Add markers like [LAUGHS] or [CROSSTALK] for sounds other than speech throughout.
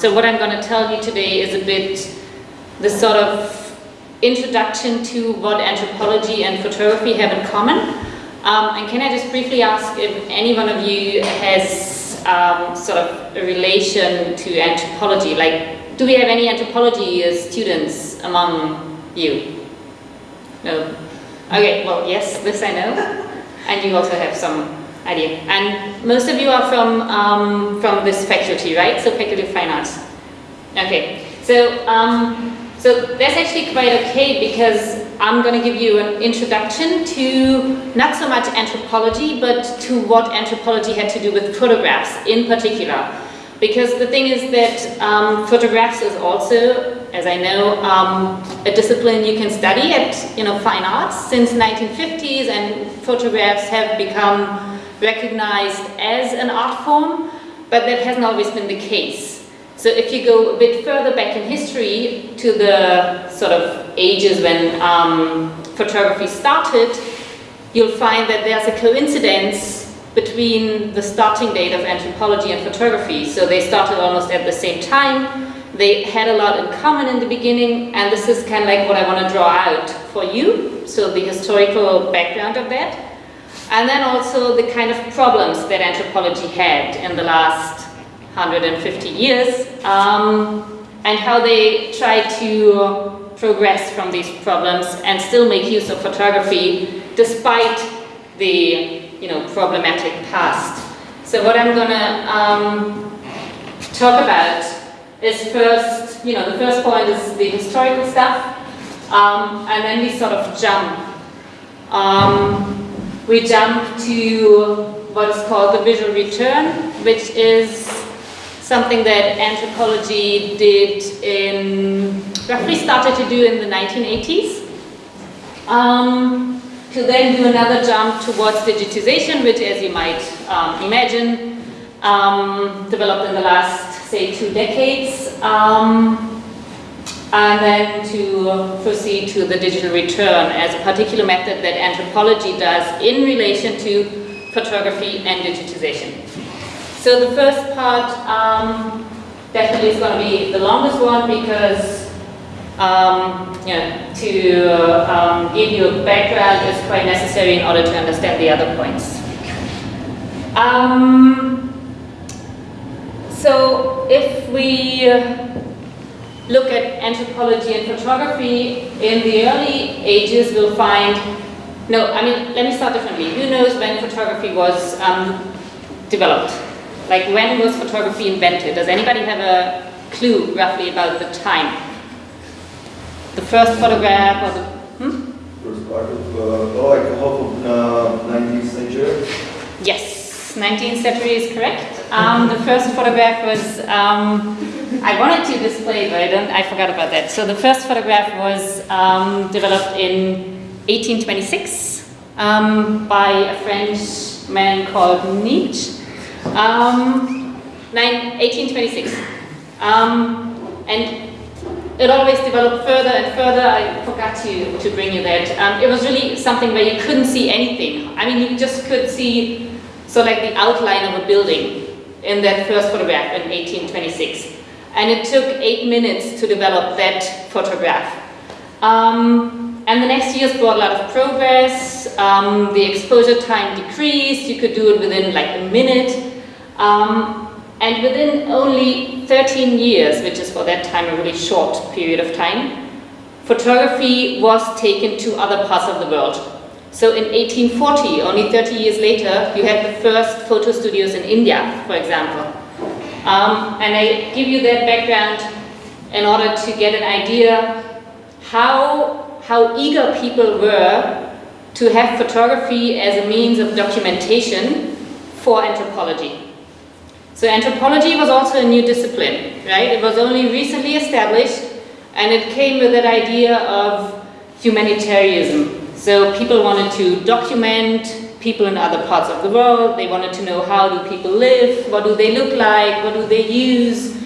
So what I'm going to tell you today is a bit the sort of introduction to what anthropology and photography have in common. Um, and can I just briefly ask if any one of you has um, sort of a relation to anthropology? Like, do we have any anthropology students among you? No? Okay, well, yes, this I know. And you also have some idea. And most of you are from, um, from this faculty, right? So Faculty of Fine Arts. Okay, so, um, so that's actually quite okay because I'm going to give you an introduction to not so much anthropology, but to what anthropology had to do with photographs in particular. Because the thing is that um, photographs is also, as I know, um, a discipline you can study at you know, fine arts since 1950s and photographs have become recognized as an art form, but that hasn't always been the case. So if you go a bit further back in history to the sort of ages when um, photography started, you'll find that there's a coincidence between the starting date of anthropology and photography. So they started almost at the same time. They had a lot in common in the beginning, and this is kind of like what I want to draw out for you. So the historical background of that. And then also the kind of problems that anthropology had in the last 150 years um, and how they try to progress from these problems and still make use of photography despite the you know, problematic past. So what I'm going to um, talk about is first, you know, the first point is the historical stuff, um, and then we sort of jump. Um, we jump to what's called the visual return, which is something that anthropology did in, roughly started to do in the 1980s. Um, to then do another jump towards digitization, which as you might um, imagine, um, developed in the last, say, two decades. Um, and then to proceed to the digital return as a particular method that anthropology does in relation to photography and digitization. So the first part um, definitely is going to be the longest one because um, you know, to uh, um, give you a background is quite necessary in order to understand the other points. Um, so if we look at anthropology and photography, in the early ages we'll find, no, I mean, let me start differently. Who knows when photography was um, developed? Like when was photography invented? Does anybody have a clue roughly about the time? The first photograph or the, hmm? First part of, uh, oh, like half of uh, 19th century? Yes, 19th century is correct. Um, the first photograph was um, I wanted to display, but I, don't, I forgot about that. So the first photograph was um, developed in 1826 um, by a French man called Niépce. Um, 1826. Um, and it always developed further and further. I forgot to, to bring you that. Um, it was really something where you couldn't see anything. I mean, you just could see so like the outline of a building in that first photograph in 1826 and it took eight minutes to develop that photograph. Um, and the next years brought a lot of progress, um, the exposure time decreased, you could do it within like a minute, um, and within only 13 years, which is for that time a really short period of time, photography was taken to other parts of the world. So in 1840, only 30 years later, you had the first photo studios in India, for example. Um, and I give you that background in order to get an idea how, how eager people were to have photography as a means of documentation for anthropology. So anthropology was also a new discipline, right? It was only recently established and it came with that idea of humanitarianism. So people wanted to document people in other parts of the world. They wanted to know how do people live, what do they look like, what do they use,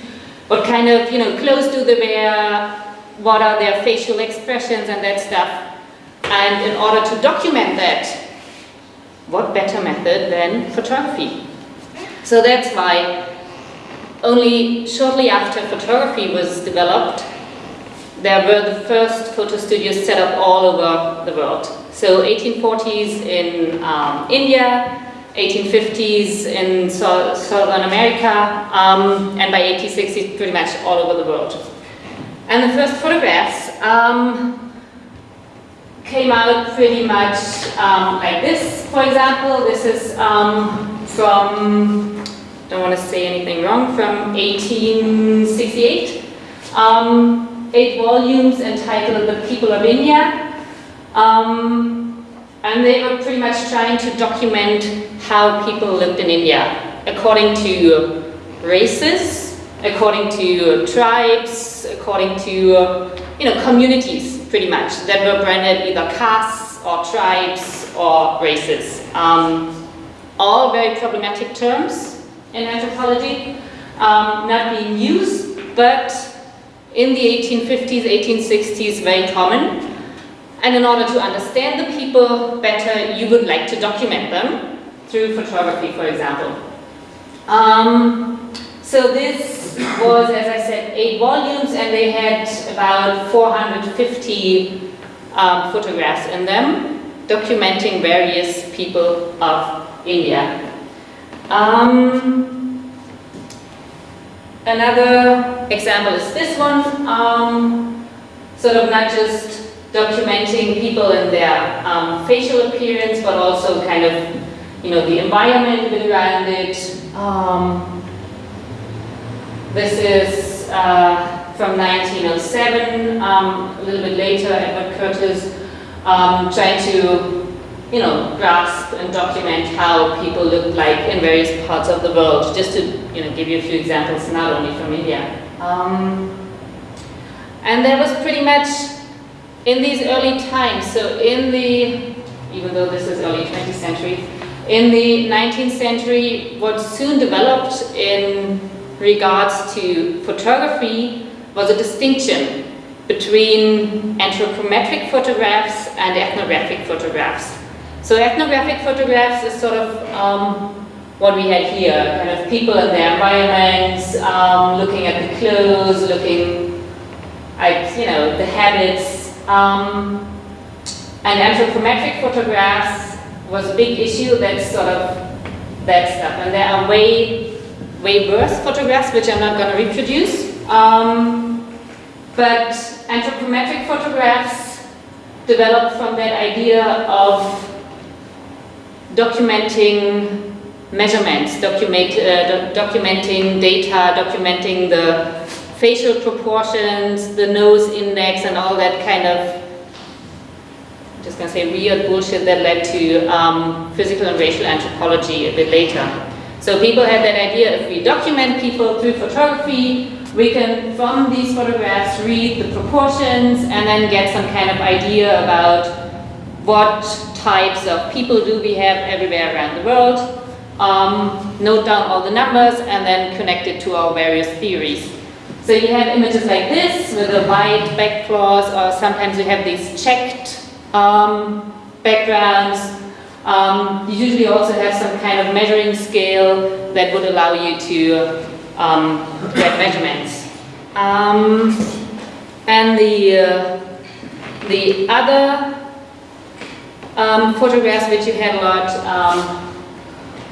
what kind of you know clothes do they wear, what are their facial expressions and that stuff. And in order to document that, what better method than photography? So that's why only shortly after photography was developed, there were the first photo studios set up all over the world. So 1840s in um, India, 1850s in so Southern America, um, and by 1860s pretty much all over the world. And the first photographs um, came out pretty much um, like this, for example. This is um, from, don't want to say anything wrong, from 1868. Eight volumes entitled The People of India. Um, and they were pretty much trying to document how people lived in India according to races, according to tribes, according to you know communities pretty much that were branded either castes or tribes or races. Um, all very problematic terms in anthropology, um, not being used, but in the 1850s, 1860s, very common. And in order to understand the people better, you would like to document them through photography, for example. Um, so this was, as I said, eight volumes, and they had about 450 um, photographs in them, documenting various people of India. Um, another example is this one, um, sort of not just documenting people and their um, facial appearance, but also kind of, you know, the environment around it. Um, this is uh, from 1907, um, a little bit later, Edward Curtis um, trying to, you know, grasp and document how people look like in various parts of the world, just to, you know, give you a few examples, not only from India. Um, and that was pretty much in these early times, so in the, even though this is early 20th century, in the 19th century, what soon developed in regards to photography was a distinction between anthropometric photographs and ethnographic photographs. So ethnographic photographs is sort of um, what we had here, kind of people in their environments, um, looking at the clothes, looking at, you know, the habits, um, and anthropometric photographs was a big issue, that's sort of that stuff. And there are way, way worse photographs, which I'm not going to reproduce. Um, but anthropometric photographs developed from that idea of documenting measurements, document, uh, documenting data, documenting the facial proportions, the nose index, and all that kind of, I'm just gonna say weird bullshit that led to um, physical and racial anthropology a bit later. So people had that idea, if we document people through photography, we can, from these photographs, read the proportions and then get some kind of idea about what types of people do we have everywhere around the world, um, note down all the numbers, and then connect it to our various theories. So you have images like this with a white backcloth, or sometimes you have these checked um, backgrounds. Um, you usually also have some kind of measuring scale that would allow you to um, get measurements. Um, and the, uh, the other um, photographs which you had a lot um,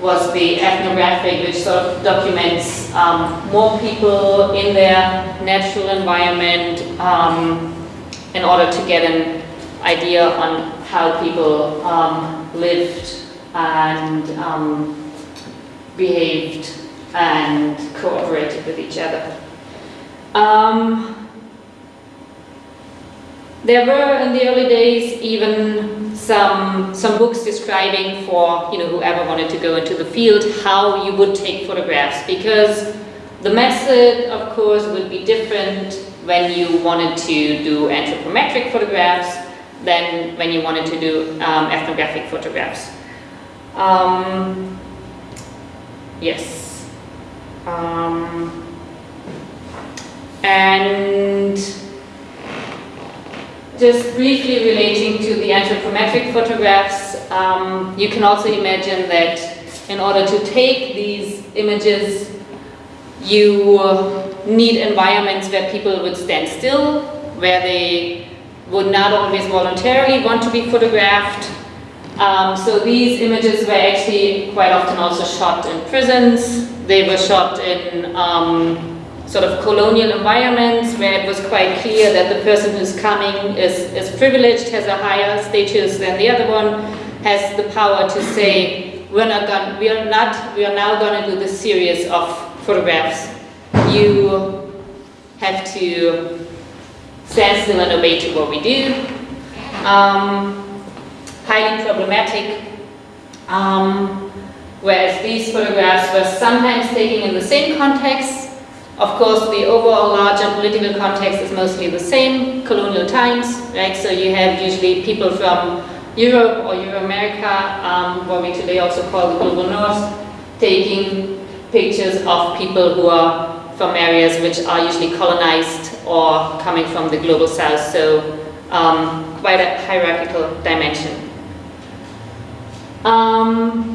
was the ethnographic, which sort of documents um, more people in their natural environment um, in order to get an idea on how people um, lived and um, behaved and cooperated with each other. Um, there were in the early days even some, some books describing for you know, whoever wanted to go into the field how you would take photographs because the method of course would be different when you wanted to do anthropometric photographs than when you wanted to do um, ethnographic photographs. Um, yes. Um, and just briefly relating to the anthropometric photographs, um, you can also imagine that in order to take these images, you need environments where people would stand still, where they would not always voluntarily want to be photographed. Um, so these images were actually quite often also shot in prisons. They were shot in um, sort of colonial environments where it was quite clear that the person who's coming is, is privileged, has a higher status than the other one, has the power to say, we're not going, we are not, we are now going to do this series of photographs. You have to stand still and obey to what we do. Um, highly problematic. Um, whereas these photographs were sometimes taken in the same context, of course, the overall larger political context is mostly the same, colonial times, right? So you have usually people from Europe or Euro-America, um, what we today also call the global north, taking pictures of people who are from areas which are usually colonized or coming from the global south, so um, quite a hierarchical dimension. Um,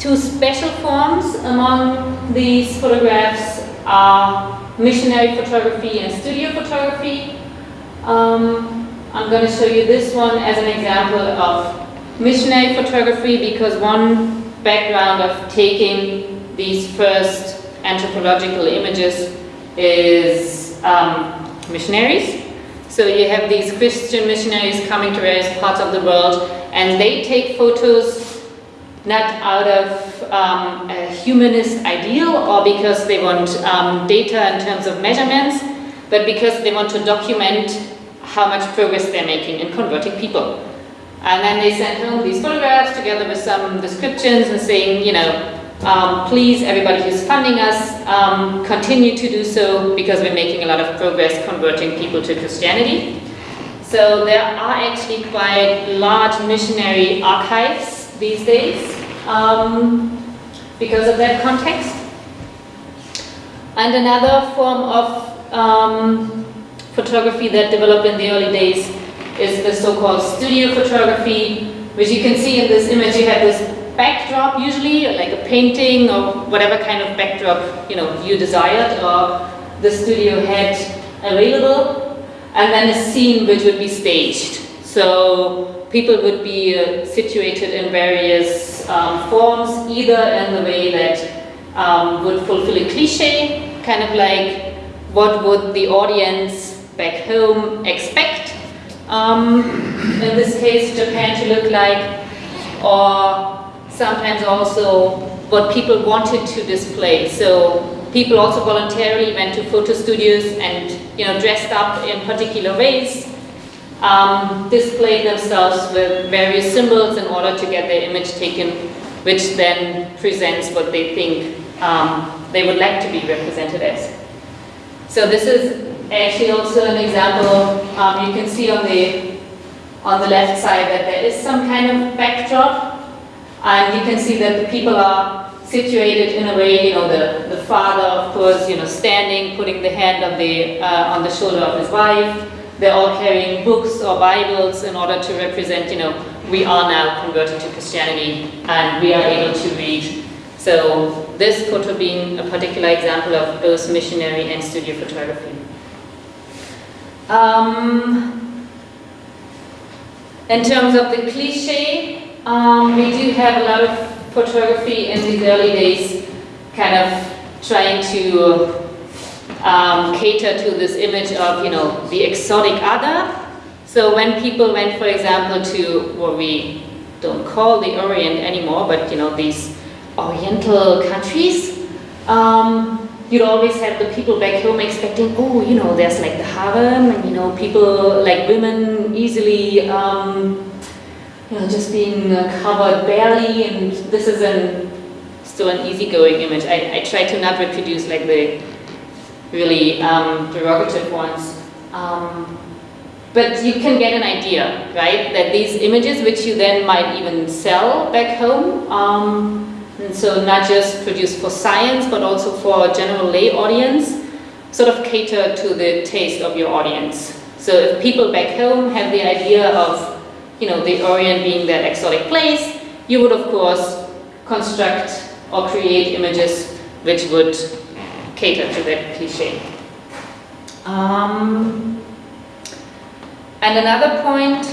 two special forms among these photographs are missionary photography and studio photography. Um, I'm going to show you this one as an example of missionary photography because one background of taking these first anthropological images is um, missionaries. So you have these Christian missionaries coming to various parts of the world and they take photos not out of um, a humanist ideal or because they want um, data in terms of measurements, but because they want to document how much progress they're making in converting people. And then they send home these photographs together with some descriptions and saying, you know, um, please, everybody who's funding us, um, continue to do so because we're making a lot of progress converting people to Christianity. So there are actually quite large missionary archives these days um, because of that context. And another form of um, photography that developed in the early days is the so-called studio photography, which you can see in this image. You have this backdrop usually, like a painting or whatever kind of backdrop you know you desired or the studio had available, and then a scene which would be staged. So people would be uh, situated in various um, forms, either in the way that um, would fulfill a cliche, kind of like what would the audience back home expect, um, in this case Japan to look like, or sometimes also what people wanted to display. So people also voluntarily went to photo studios and you know dressed up in particular ways um, display themselves with various symbols in order to get their image taken, which then presents what they think um, they would like to be represented as. So this is actually also an example, um, you can see on the, on the left side that there is some kind of backdrop, and you can see that the people are situated in a way, you know, the, the father, of course, you know, standing, putting the hand on the, uh, on the shoulder of his wife, they're all carrying books or Bibles in order to represent, you know, we are now converted to Christianity and we are able to read. So this photo being a particular example of both missionary and studio photography. Um, in terms of the cliche, um, we do have a lot of photography in these early days kind of trying to um, cater to this image of, you know, the exotic other. So when people went, for example, to what we don't call the Orient anymore, but, you know, these Oriental countries, um, you'd always have the people back home expecting, oh, you know, there's like the harem, and, you know, people, like women easily, um, you know, just being uh, covered barely, and this is an, still an easygoing image. I, I try to not reproduce like the really um, derogative ones. Um, but you can get an idea, right? That these images, which you then might even sell back home, um, and so not just produced for science, but also for a general lay audience, sort of cater to the taste of your audience. So if people back home have the idea of, you know, the Orient being that exotic place, you would of course construct or create images which would cater to that cliche. Um, and another point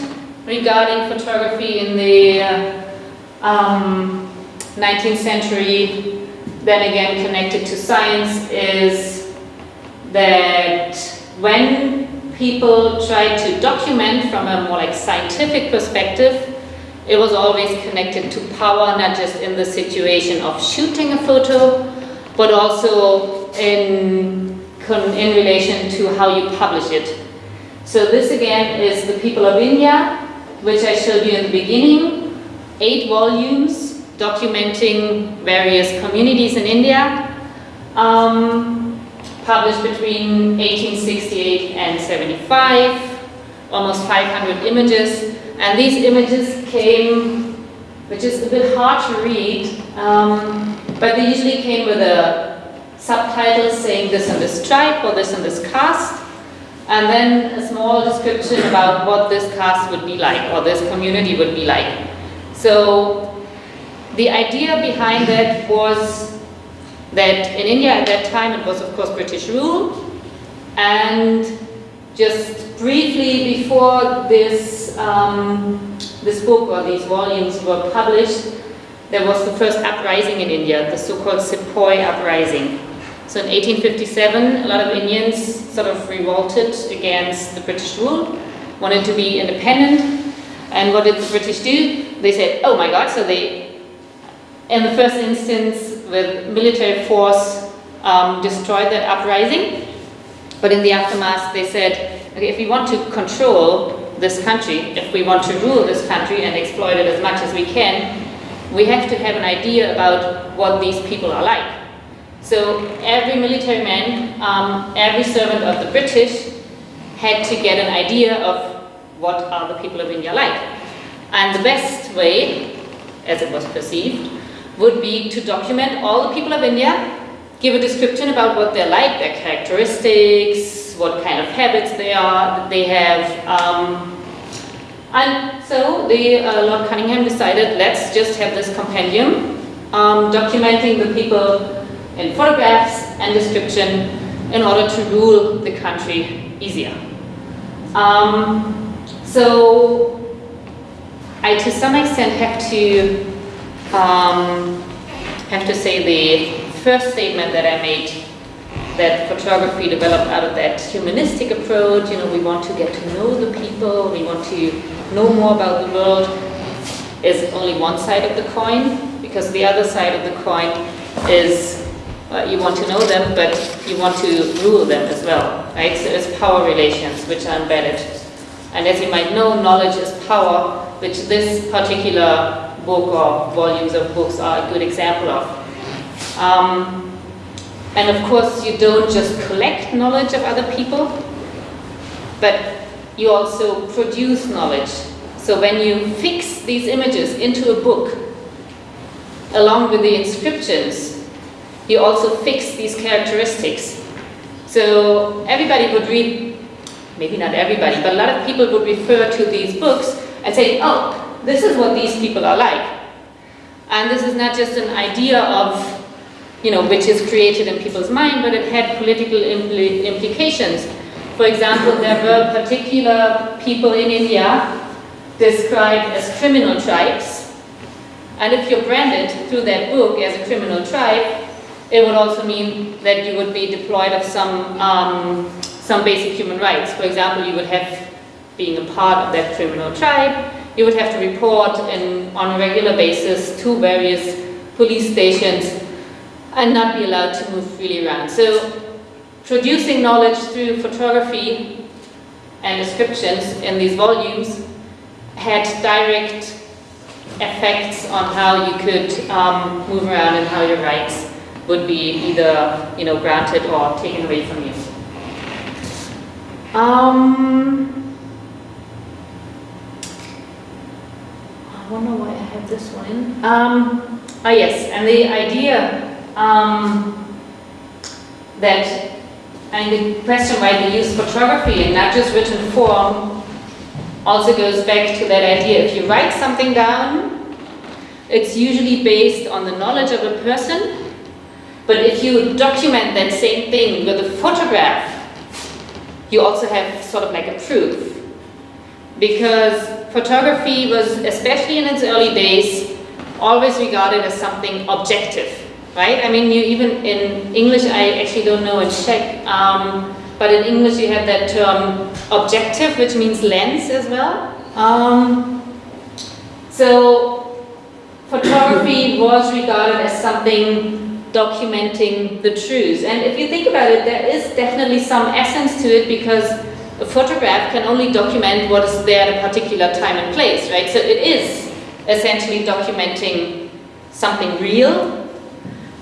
regarding photography in the uh, um, 19th century, then again connected to science, is that when people tried to document from a more like scientific perspective, it was always connected to power, not just in the situation of shooting a photo, but also in, in relation to how you publish it. So this again is The People of India, which I showed you in the beginning. Eight volumes documenting various communities in India, um, published between 1868 and 75, almost 500 images. And these images came, which is a bit hard to read, um, but they usually came with a subtitle saying this and this tribe or this and this caste and then a small description about what this caste would be like or this community would be like. So the idea behind that was that in India at that time it was of course British rule and just briefly before this, um, this book or these volumes were published there was the first uprising in India, the so-called Sepoy uprising. So in 1857, a lot of Indians sort of revolted against the British rule, wanted to be independent. And what did the British do? They said, oh my God, so they, in the first instance, with military force, um, destroyed that uprising. But in the aftermath, they said, okay, if we want to control this country, if we want to rule this country and exploit it as much as we can, we have to have an idea about what these people are like. So every military man, um, every servant of the British had to get an idea of what are the people of India like. And the best way, as it was perceived, would be to document all the people of India, give a description about what they're like, their characteristics, what kind of habits they are, they have. Um, and so the, uh, Lord Cunningham decided, let's just have this compendium um, documenting the people in photographs and description in order to rule the country easier. Um, so I to some extent have to um, have to say the first statement that I made that photography developed out of that humanistic approach, you know, we want to get to know the people, we want to know more about the world, is only one side of the coin, because the other side of the coin is uh, you want to know them, but you want to rule them as well, right? So it's power relations which are embedded. And as you might know, knowledge is power, which this particular book or volumes of books are a good example of. Um, and of course, you don't just collect knowledge of other people, but you also produce knowledge. So when you fix these images into a book, along with the inscriptions, you also fix these characteristics. So everybody would read, maybe not everybody, but a lot of people would refer to these books and say, oh, this is what these people are like. And this is not just an idea of, you know, which is created in people's mind, but it had political impl implications. For example, there were particular people in India described as criminal tribes. And if you're branded through that book as a criminal tribe, it would also mean that you would be deployed of some, um, some basic human rights. For example, you would have, being a part of that criminal tribe, you would have to report in, on a regular basis to various police stations and not be allowed to move freely around. So producing knowledge through photography and descriptions in these volumes had direct effects on how you could um, move around and how your rights would be either you know granted or taken away from you. Um, I wonder why I have this one in. Um, oh yes, and the idea um, that and the question why they use photography and not just written form also goes back to that idea. If you write something down, it's usually based on the knowledge of a person But if you document that same thing with a photograph, you also have sort of like a proof. Because photography was, especially in its early days, always regarded as something objective, right? I mean, you even in English, I actually don't know in Czech, um, but in English you have that term objective, which means lens as well. Um, so photography [COUGHS] was regarded as something documenting the truth. And if you think about it, there is definitely some essence to it because a photograph can only document what is there at a particular time and place, right? So it is essentially documenting something real,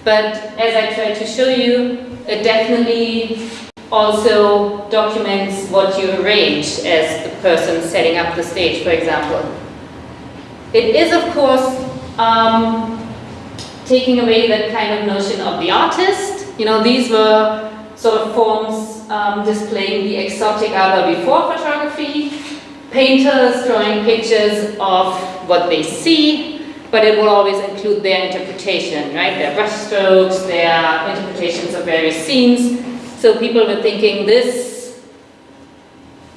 but as I tried to show you, it definitely also documents what you arrange as the person setting up the stage, for example. It is, of course, um, taking away that kind of notion of the artist. You know, these were sort of forms um, displaying the exotic other before photography, painters drawing pictures of what they see, but it will always include their interpretation, right? Their brushstrokes, their interpretations of various scenes. So people were thinking this,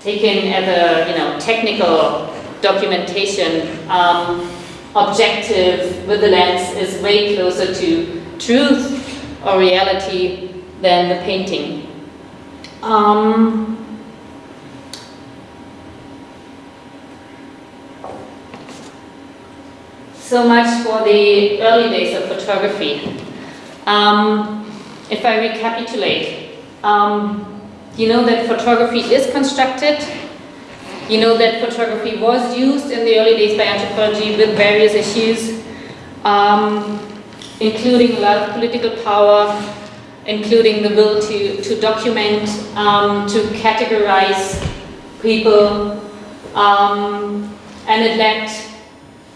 taken as a you know technical documentation, um, objective with the lens is way closer to truth or reality than the painting. Um, so much for the early days of photography. Um, if I recapitulate, um, you know that photography is constructed. You know that photography was used in the early days by anthropology with various issues, um, including a lot of political power, including the will to, to document, um, to categorize people, um, and it led,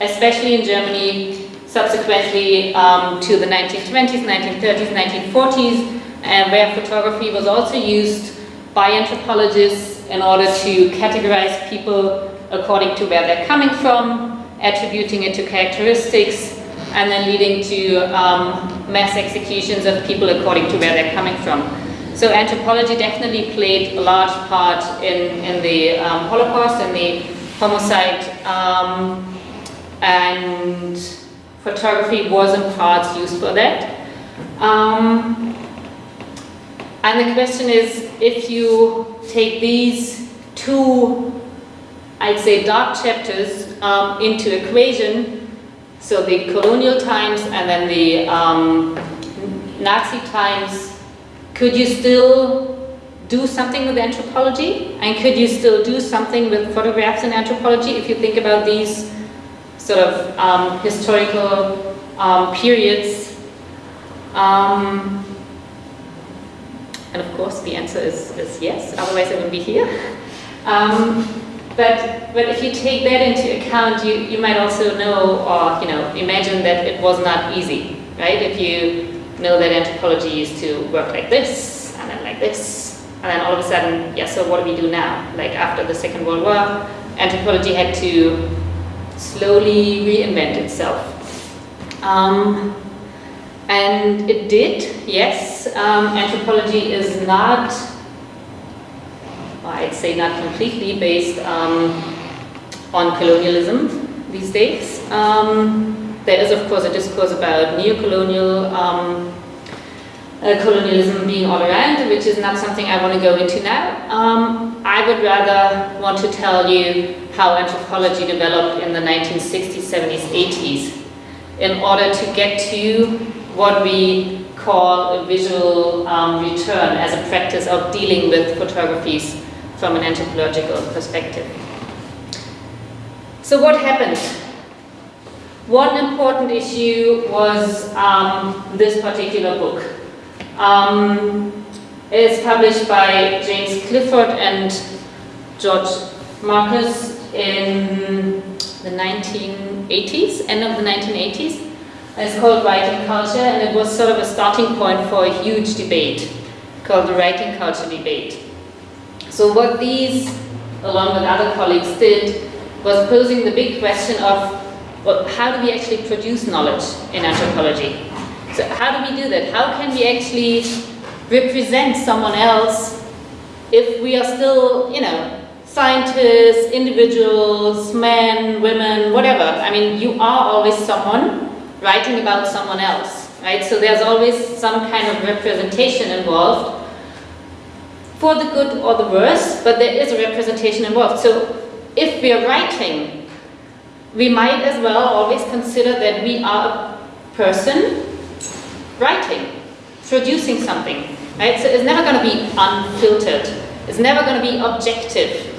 especially in Germany, subsequently um, to the 1920s, 1930s, 1940s, and where photography was also used by anthropologists in order to categorize people according to where they're coming from, attributing it to characteristics, and then leading to um, mass executions of people according to where they're coming from. So anthropology definitely played a large part in, in the um, Holocaust and the homicide um, and photography was in parts used for that. Um, and the question is, if you take these two, I'd say dark chapters um, into equation, so the colonial times and then the um, Nazi times, could you still do something with anthropology? And could you still do something with photographs in anthropology if you think about these sort of um, historical um, periods? Um, and of course the answer is, is yes, otherwise I wouldn't be here. Um, but, but if you take that into account, you, you might also know or you know imagine that it was not easy, right? If you know that anthropology used to work like this, and then like this, and then all of a sudden, yeah, so what do we do now? Like after the Second World War, anthropology had to slowly reinvent itself. Um, and it did, yes. Um, anthropology is not I'd say not completely based um, on colonialism these days. Um, there is of course a discourse about neo-colonial um, uh, colonialism being all around, which is not something I want to go into now. Um, I would rather want to tell you how anthropology developed in the 1960s, 70s, 80s in order to get to what we call a visual um, return as a practice of dealing with photographies from an anthropological perspective. So what happened? One important issue was um, this particular book. Um, it's published by James Clifford and George Marcus in the 1980s, end of the 1980s. It's called Writing Culture and it was sort of a starting point for a huge debate called the Writing Culture Debate. So what these, along with other colleagues, did was posing the big question of well, how do we actually produce knowledge in anthropology? So how do we do that? How can we actually represent someone else if we are still, you know, scientists, individuals, men, women, whatever. I mean, you are always someone writing about someone else, right? So there's always some kind of representation involved for the good or the worse, but there is a representation involved. So if we are writing, we might as well always consider that we are a person writing, producing something, right? So it's never going to be unfiltered. It's never going to be objective.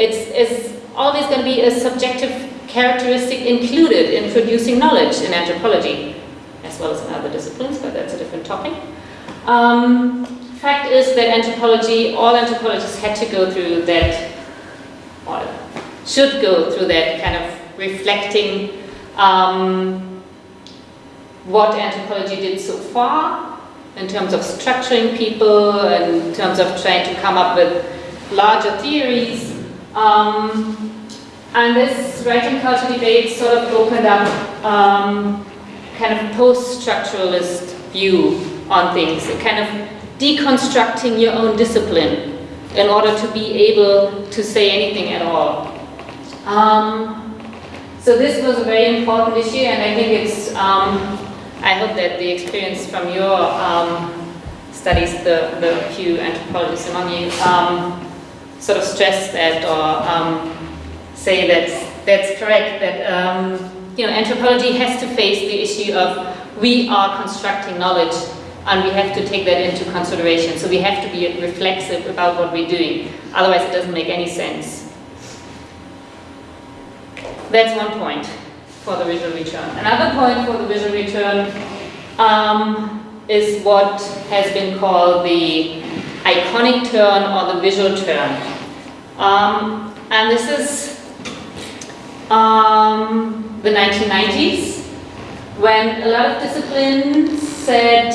It's, it's always going to be a subjective characteristic included in producing knowledge in anthropology, as well as in other disciplines, but that's a different topic. Um, fact is that anthropology, all anthropologists had to go through that, or should go through that kind of reflecting um, what anthropology did so far in terms of structuring people, in terms of trying to come up with larger theories. Um, and this writing culture debate sort of opened up um, kind of post-structuralist view on things, kind of deconstructing your own discipline in order to be able to say anything at all. Um, so this was a very important issue and I think it's, um, I hope that the experience from your um, studies, the, the few anthropologists among you, um, sort of stress that or um, say that that's correct, that um, you know, anthropology has to face the issue of we are constructing knowledge and we have to take that into consideration. So we have to be reflexive about what we're doing. Otherwise it doesn't make any sense. That's one point for the visual return. Another point for the visual return um, is what has been called the iconic turn or the visual turn. Um, and this is um, the 1990s when a lot of disciplines said,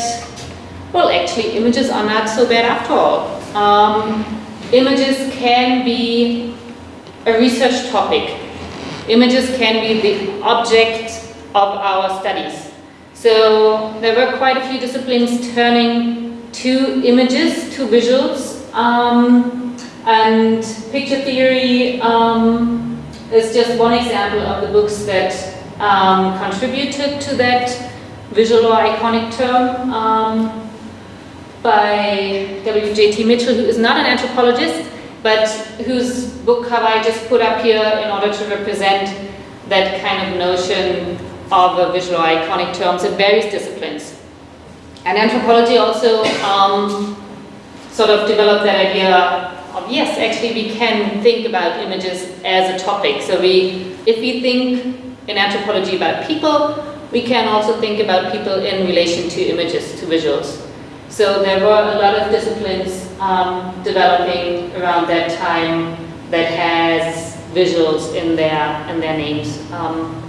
well actually images are not so bad after all. Um, images can be a research topic Images can be the object of our studies. So there were quite a few disciplines turning to images, to visuals, um, and picture theory um, is just one example of the books that um, contributed to that visual or iconic turn um, by W.J.T. Mitchell, who is not an anthropologist, but whose book cover I just put up here in order to represent that kind of notion of a visual iconic turns in various disciplines. And anthropology also um, sort of developed that idea of, yes, actually we can think about images as a topic. So we, if we think in anthropology about people, we can also think about people in relation to images, to visuals. So there were a lot of disciplines um, developing around that time that has visuals in their in their names. Um,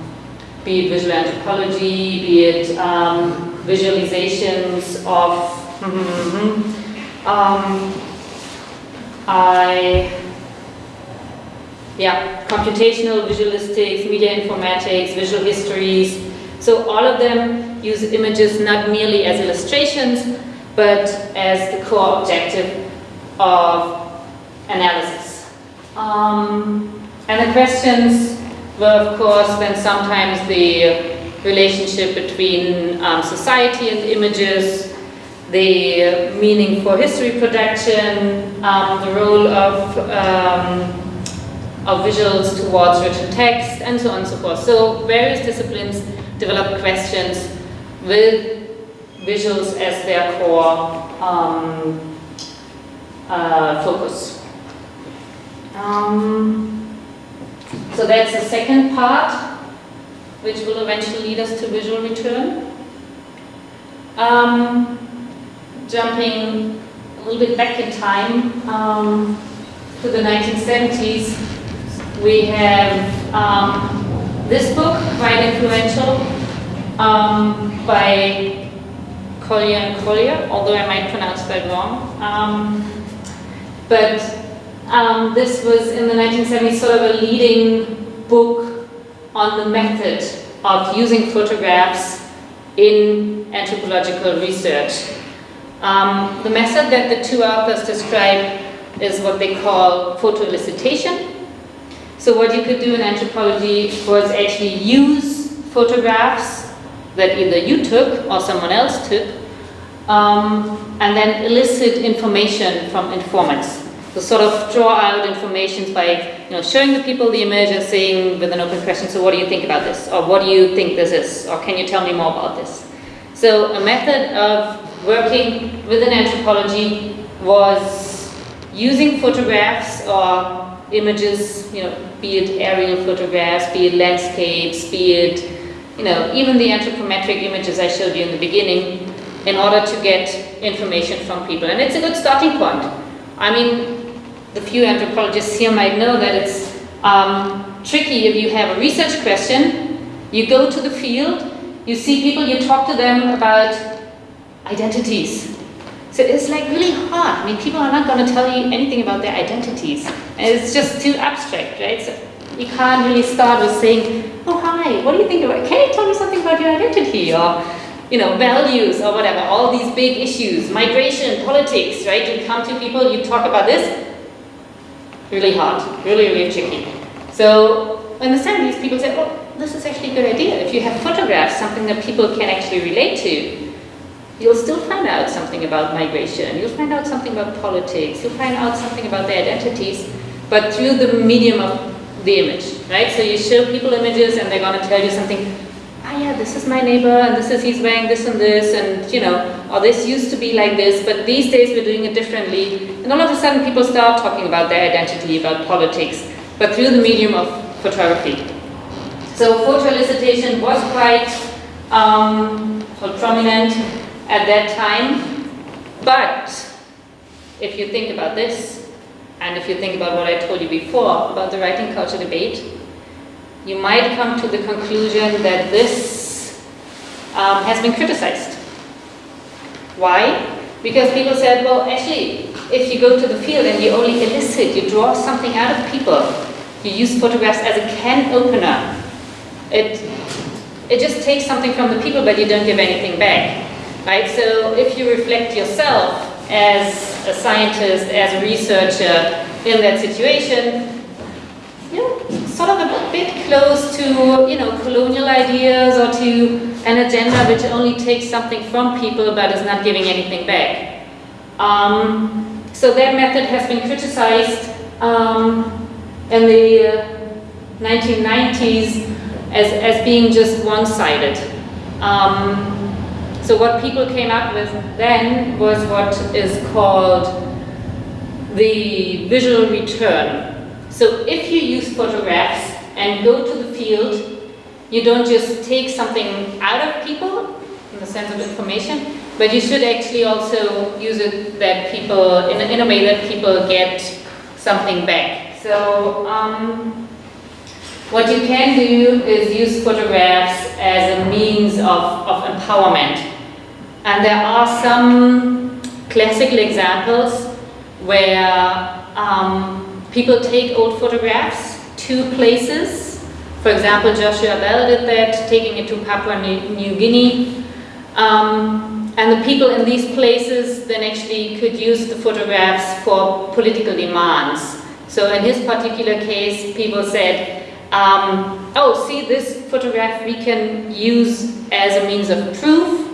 be it visual anthropology, be it um, visualizations of um, I yeah, computational visualistics, media informatics, visual histories. So all of them use images not merely as illustrations, but as the core objective of analysis. Um, and the questions were, of course, then sometimes the relationship between um, society and images, the meaning for history production, um, the role of, um, of visuals towards written text, and so on and so forth. So various disciplines develop questions with visuals as their core um, uh, focus. Um, so that's the second part, which will eventually lead us to visual return. Um, jumping a little bit back in time um, to the 1970s, we have um, this book, quite influential, um, by Collier and Collier, although I might pronounce that wrong. Um, but um, this was in the 1970s sort of a leading book on the method of using photographs in anthropological research. Um, the method that the two authors describe is what they call photoelicitation. So what you could do in anthropology was actually use photographs that either you took or someone else took um, and then elicit information from informants. So sort of draw out information by you know, showing the people the image and saying with an open question, so what do you think about this? Or what do you think this is? Or can you tell me more about this? So a method of working within anthropology was using photographs or images, you know, be it aerial photographs, be it landscapes, be it, you know, even the anthropometric images I showed you in the beginning, in order to get information from people. And it's a good starting point. I mean, the few anthropologists here might know that it's um, tricky if you have a research question, you go to the field, you see people, you talk to them about identities. So it's like really hard. I mean, people are not going to tell you anything about their identities. And it's just too abstract, right? So you can't really start with saying, oh, hi, what do you think about, can you tell me something about your identity? Or, you know, values or whatever, all these big issues, migration, politics, right? You come to people, you talk about this, really hard, really, really tricky. So in the 70s, people said, well, this is actually a good idea. If you have photographs, something that people can actually relate to, you'll still find out something about migration, you'll find out something about politics, you'll find out something about their identities, but through the medium of the image, right? So you show people images and they're going to tell you something, ah yeah, this is my neighbor and this is, he's wearing this and this and, you know, or this used to be like this, but these days we're doing it differently. And all of a sudden people start talking about their identity, about politics, but through the medium of photography. So photo elicitation was quite um, prominent at that time. But if you think about this, and if you think about what I told you before about the writing culture debate, you might come to the conclusion that this um, has been criticized. Why? Because people said, well, actually, if you go to the field and you only elicit, you draw something out of people, you use photographs as a can opener, it, it just takes something from the people, but you don't give anything back right? So if you reflect yourself as a scientist, as a researcher in that situation, sort of a bit close to, you know, colonial ideas or to an agenda which only takes something from people but is not giving anything back. Um, so that method has been criticized um, in the uh, 1990s as, as being just one-sided. Um, so what people came up with then was what is called the visual return. So if you use photographs and go to the field, you don't just take something out of people in the sense of information, but you should actually also use it that people, in a, in a way that people get something back. So um, what you can do is use photographs as a means of, of empowerment. And there are some classical examples where um, people take old photographs to places. For example, Joshua Bell did that, taking it to Papua New Guinea. Um, and the people in these places then actually could use the photographs for political demands. So in his particular case, people said, um, oh, see this photograph we can use as a means of proof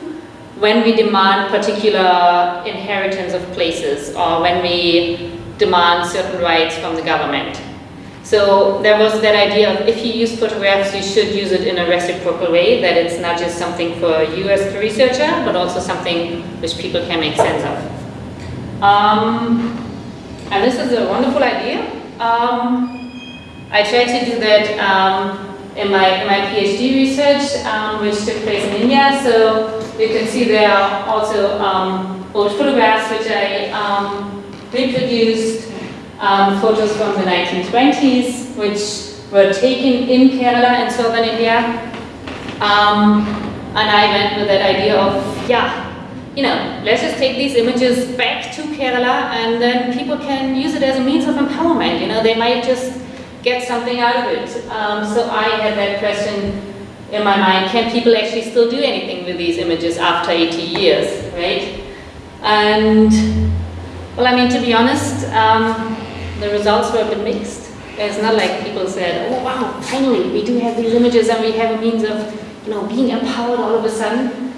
when we demand particular inheritance of places or when we demand certain rights from the government. So there was that idea of if you use photographs, you should use it in a reciprocal way, that it's not just something for you as the researcher, but also something which people can make sense of. Um, and this is a wonderful idea. Um, I tried to do that um, in, my, in my PhD research, um, which took place in India. So you can see there are also um, old photographs which I um, reproduced, um, photos from the 1920s, which were taken in Kerala and southern India. Um, and I went with that idea of, yeah, you know, let's just take these images back to Kerala and then people can use it as a means of empowerment. You know, they might just get something out of it. Um, so I had that question in my mind, can people actually still do anything with these images after 80 years, right? And, well, I mean, to be honest, um, the results were a bit mixed. It's not like people said, oh wow, finally, we do have these images and we have a means of, you know, being empowered all of a sudden.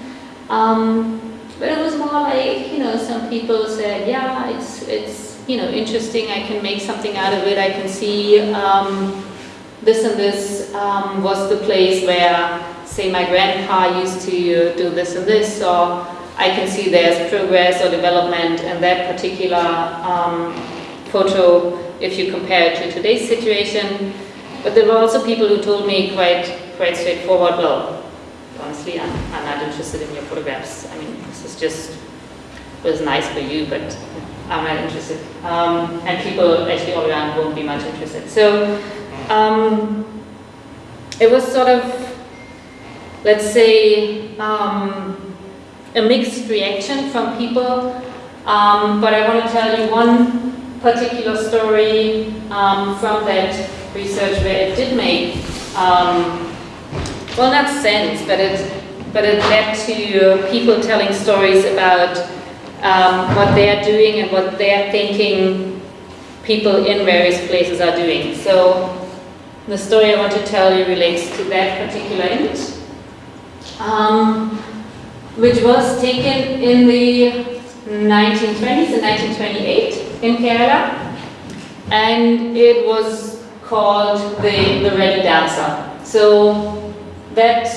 Um, but it was more like, you know, some people said, yeah, it's, it's, you know, interesting, I can make something out of it, I can see um, this and this um, was the place where, say, my grandpa used to do this and this, or I can see there's progress or development in that particular um, photo if you compare it to today's situation. But there were also people who told me quite, quite straightforward, well, honestly, I'm, I'm not interested in your photographs. I mean, this is just, was nice for you, but I'm not interested. Um, and people actually all around won't be much interested. So um, it was sort of, let's say, um, a mixed reaction from people. Um, but I want to tell you one particular story um, from that research where it did make, um, well, not sense, but it, but it led to people telling stories about um, what they are doing and what they are thinking people in various places are doing. So the story I want to tell you relates to that particular image, um, which was taken in the 1920s, in 1928 in Kerala, and it was called the, the Ready Dancer. So that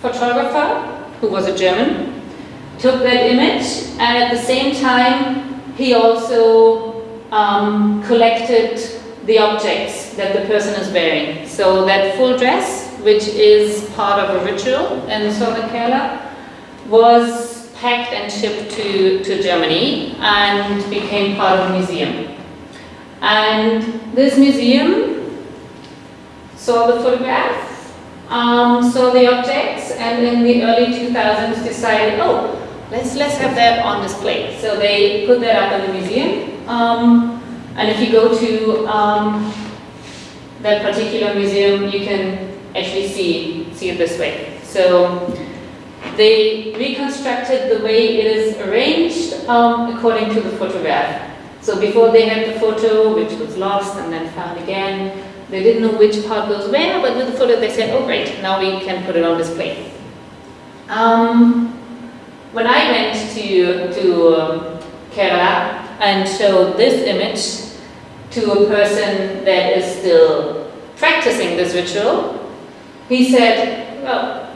photographer, who was a German, took that image, and at the same time, he also um, collected the objects that the person is wearing. So that full dress, which is part of a ritual in southern Kerala, was packed and shipped to, to Germany and became part of a museum. And this museum saw the photograph, um, saw the objects, and in the early 2000s decided, oh, let's, let's have that on display. So they put that up in the museum. Um, and if you go to um, that particular museum, you can actually see, see it this way. So they reconstructed the way it is arranged um, according to the photograph. So before they had the photo, which was lost and then found again, they didn't know which part goes where, but with the photo they said, oh great, now we can put it on display. Um, when I went to, to um, Kerala and showed this image to a person that is still practicing this ritual, he said, well,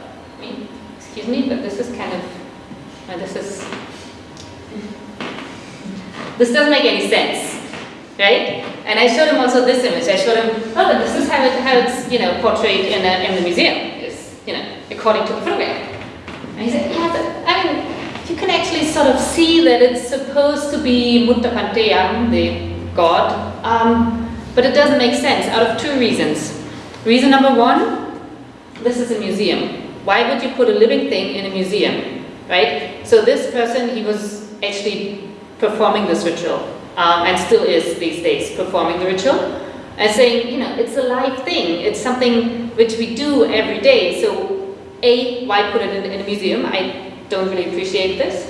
excuse me, but this is kind of, uh, this is, this doesn't make any sense, right? And I showed him also this image. I showed him, oh, this is how, it, how it's, you know, portrayed in, a, in the museum, is, you know, according to the photograph. And he said, yeah, but, I mean, you can actually sort of see that it's supposed to be Muttapanteyam, the god, um, but it doesn't make sense out of two reasons. Reason number one, this is a museum. Why would you put a living thing in a museum, right? So this person, he was actually performing this ritual, um, and still is these days, performing the ritual, and saying, you know, it's a live thing, it's something which we do every day, so A, why put it in, in a museum? I don't really appreciate this.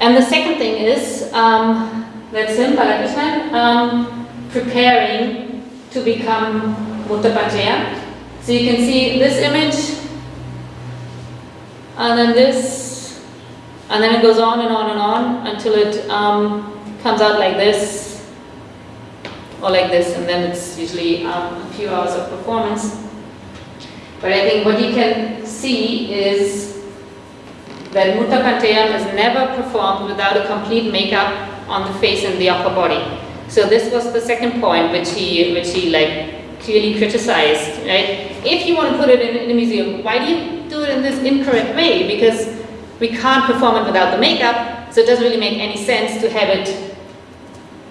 And the second thing is um, that Sim Balakrishnan um, preparing to become Muttapachaya. So you can see this image and then this, and then it goes on and on and on until it um, comes out like this, or like this, and then it's usually um, a few hours of performance. But I think what you can see is that Muttapanteyam is never performed without a complete makeup on the face and the upper body. So this was the second point which he, which he like clearly criticized, right? If you want to put it in, in a museum, why do you do it in this incorrect way because we can't perform it without the makeup, so it doesn't really make any sense to have it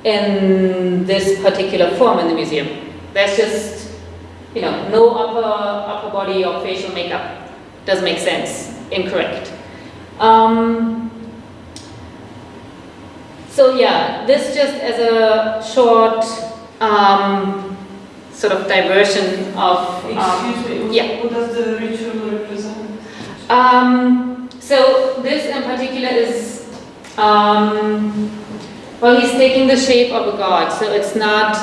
in this particular form in the museum. There's just, you know, no upper, upper body or facial makeup. Doesn't make sense. Incorrect. Um, so yeah, this just as a short um, sort of diversion of. Um, Excuse me, yeah. what does the ritual represent? um, so this in particular is, um, well, he's taking the shape of a god. So it's not,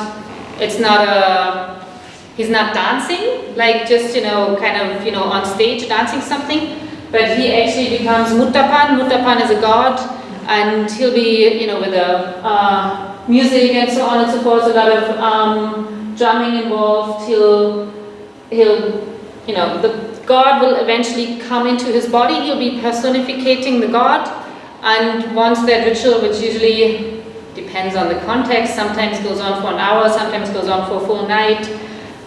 it's not a, he's not dancing, like just, you know, kind of, you know, on stage dancing something, but he actually becomes Muttapan. Muttapan is a god, and he'll be, you know, with the uh, music and so on and so forth, a lot of um, drumming involved. He'll, he'll, you know, the God will eventually come into his body. He'll be personificating the God, and once that ritual, which usually depends on the context, sometimes goes on for an hour, sometimes goes on for a full night.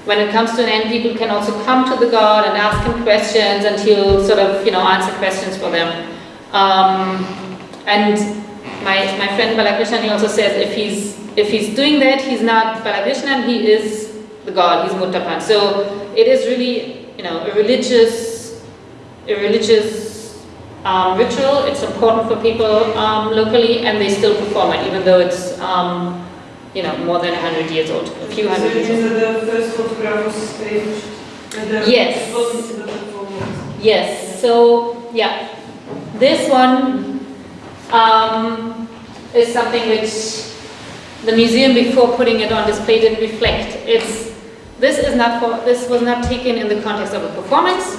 When it comes to an end, people can also come to the God and ask him questions, and he'll sort of, you know, answer questions for them. Um, and my, my friend Balakrishnan, he also says if he's, if he's doing that, he's not Balakrishnan, he is the God, he's Muttapan. So it is really, you know, a religious, a religious um, ritual. It's important for people um, locally, and they still perform it, even though it's, um, you know, more than 100 years old, a few hundred So years old. the first photograph was staged? Yes. It wasn't in the performance? Yes, so, yeah, this one um, is something which the museum before putting it on display didn't reflect. It's, this is not for, this was not taken in the context of a performance.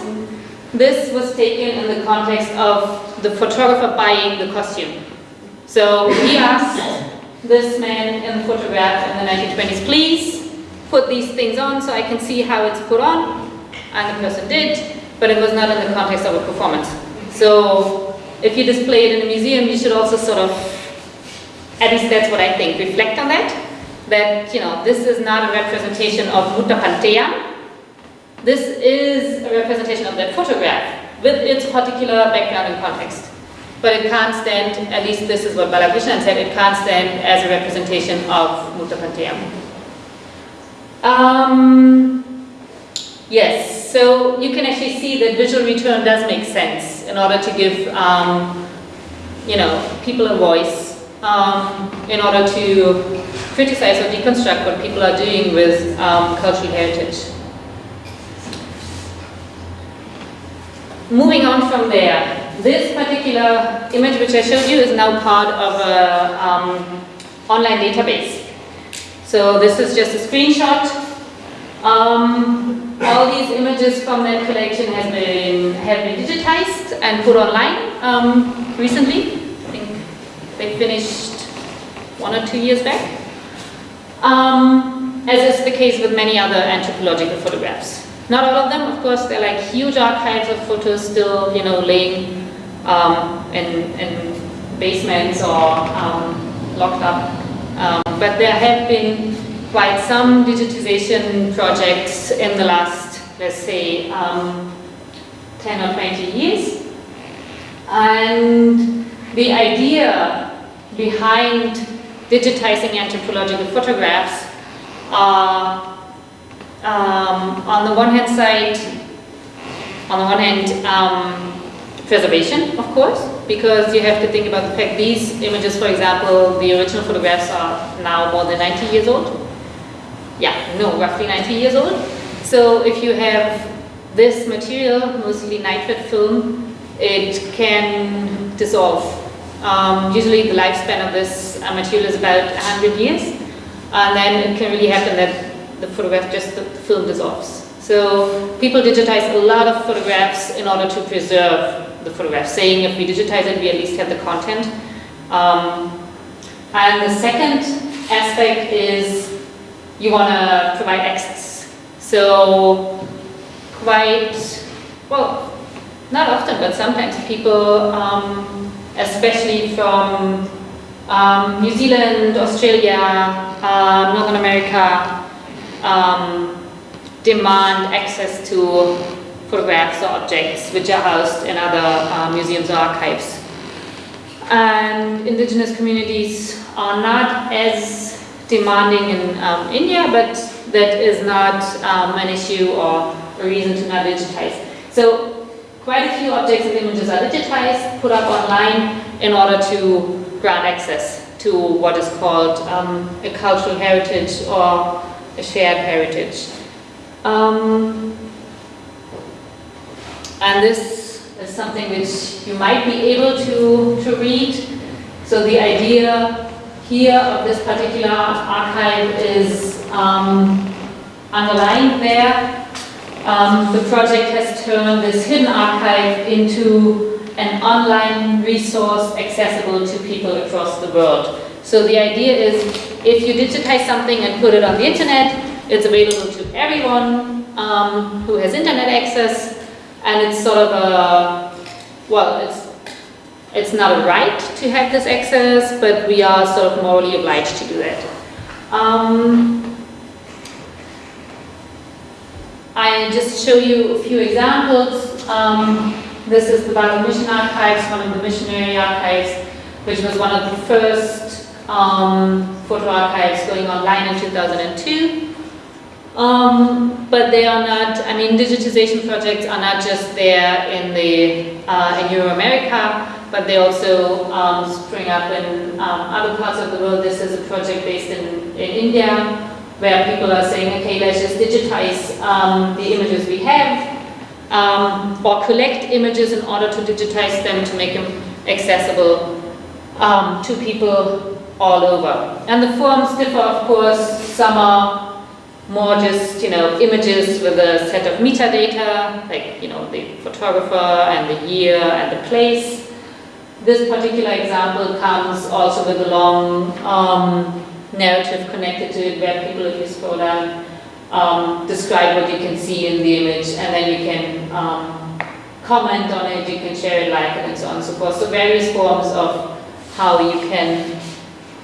This was taken in the context of the photographer buying the costume. So he asked this man in the photograph in the 1920s, please put these things on so I can see how it's put on. And the person did, but it was not in the context of a performance. So if you display it in a museum, you should also sort of, at least that's what I think, reflect on that. That, you know, this is not a representation of Muttapanteya. This is a representation of that photograph with its particular background and context. But it can't stand, at least this is what Balakrishnan said, it can't stand as a representation of Muttapanteya. Um, yes, so you can actually see that visual return does make sense in order to give, um, you know, people a voice, um, in order to criticize or deconstruct what people are doing with um, cultural heritage. Moving on from there, this particular image which I showed you is now part of an um, online database. So this is just a screenshot. Um, all these images from that collection have been have been digitized and put online um, recently. I think they finished one or two years back. Um, as is the case with many other anthropological photographs. Not all of them, of course, they're like huge archives of photos still, you know, laying um, in, in basements or um, locked up. Um, but there have been quite some digitization projects in the last, let's say, um, 10 or 20 years. And the idea behind digitizing anthropological photographs are um, on the one hand side, on the one hand, um, preservation, of course, because you have to think about the fact these images, for example, the original photographs are now more than 90 years old. Yeah, no, roughly 90 years old. So if you have this material, mostly nitrate film, it can dissolve. Um, usually the lifespan of this uh, material is about 100 years, and then it can really happen that the photograph just, the film dissolves. So people digitize a lot of photographs in order to preserve the photograph, saying if we digitize it, we at least have the content. Um, and the second aspect is you want to provide access. So quite, well, not often, but sometimes people, um, especially from um, New Zealand, Australia, uh, Northern America, um, demand access to photographs or objects which are housed in other uh, museums or archives. And indigenous communities are not as demanding in um, India, but that is not um, an issue or a reason to not digitize. So quite a few objects and images are digitized, put up online in order to grant access to what is called um, a cultural heritage or a shared heritage. Um, and this is something which you might be able to, to read. So the idea here of this particular archive is um, underlined there. Um, the project has turned this hidden archive into an online resource accessible to people across the world. So the idea is if you digitize something and put it on the internet, it's available to everyone um, who has internet access and it's sort of a, well, it's it's not a right to have this access, but we are sort of morally obliged to do that. Um, I just show you a few examples. Um, this is the Basel Mission Archives, one of the missionary archives, which was one of the first um, photo archives going online in 2002. Um, but they are not, I mean, digitization projects are not just there in the uh, in Euro-America, but they also um, spring up in um, other parts of the world. This is a project based in, in India, where people are saying, okay, let's just digitize um, the images we have, um, or collect images in order to digitize them to make them accessible um, to people all over. And the forms differ, of course. Some are more just, you know, images with a set of metadata, like, you know, the photographer and the year and the place. This particular example comes also with a long um, narrative connected to it where people, if you scroll down, um, describe what you can see in the image and then you can um, comment on it, you can share it, like it, and so on and so forth. So various forms of how you can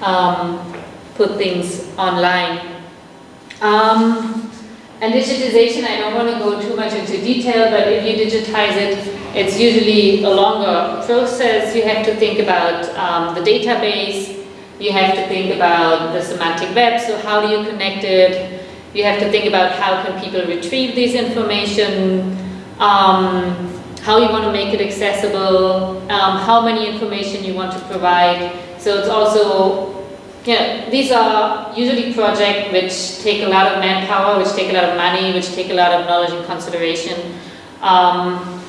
um, put things online. Um, and digitization, I don't want to go too much into detail, but if you digitize it, it's usually a longer process. You have to think about um, the database, you have to think about the semantic web, so how do you connect it? You have to think about how can people retrieve this information, um, how you want to make it accessible, um, how many information you want to provide. So it's also yeah, these are usually projects which take a lot of manpower, which take a lot of money, which take a lot of knowledge and consideration. Um,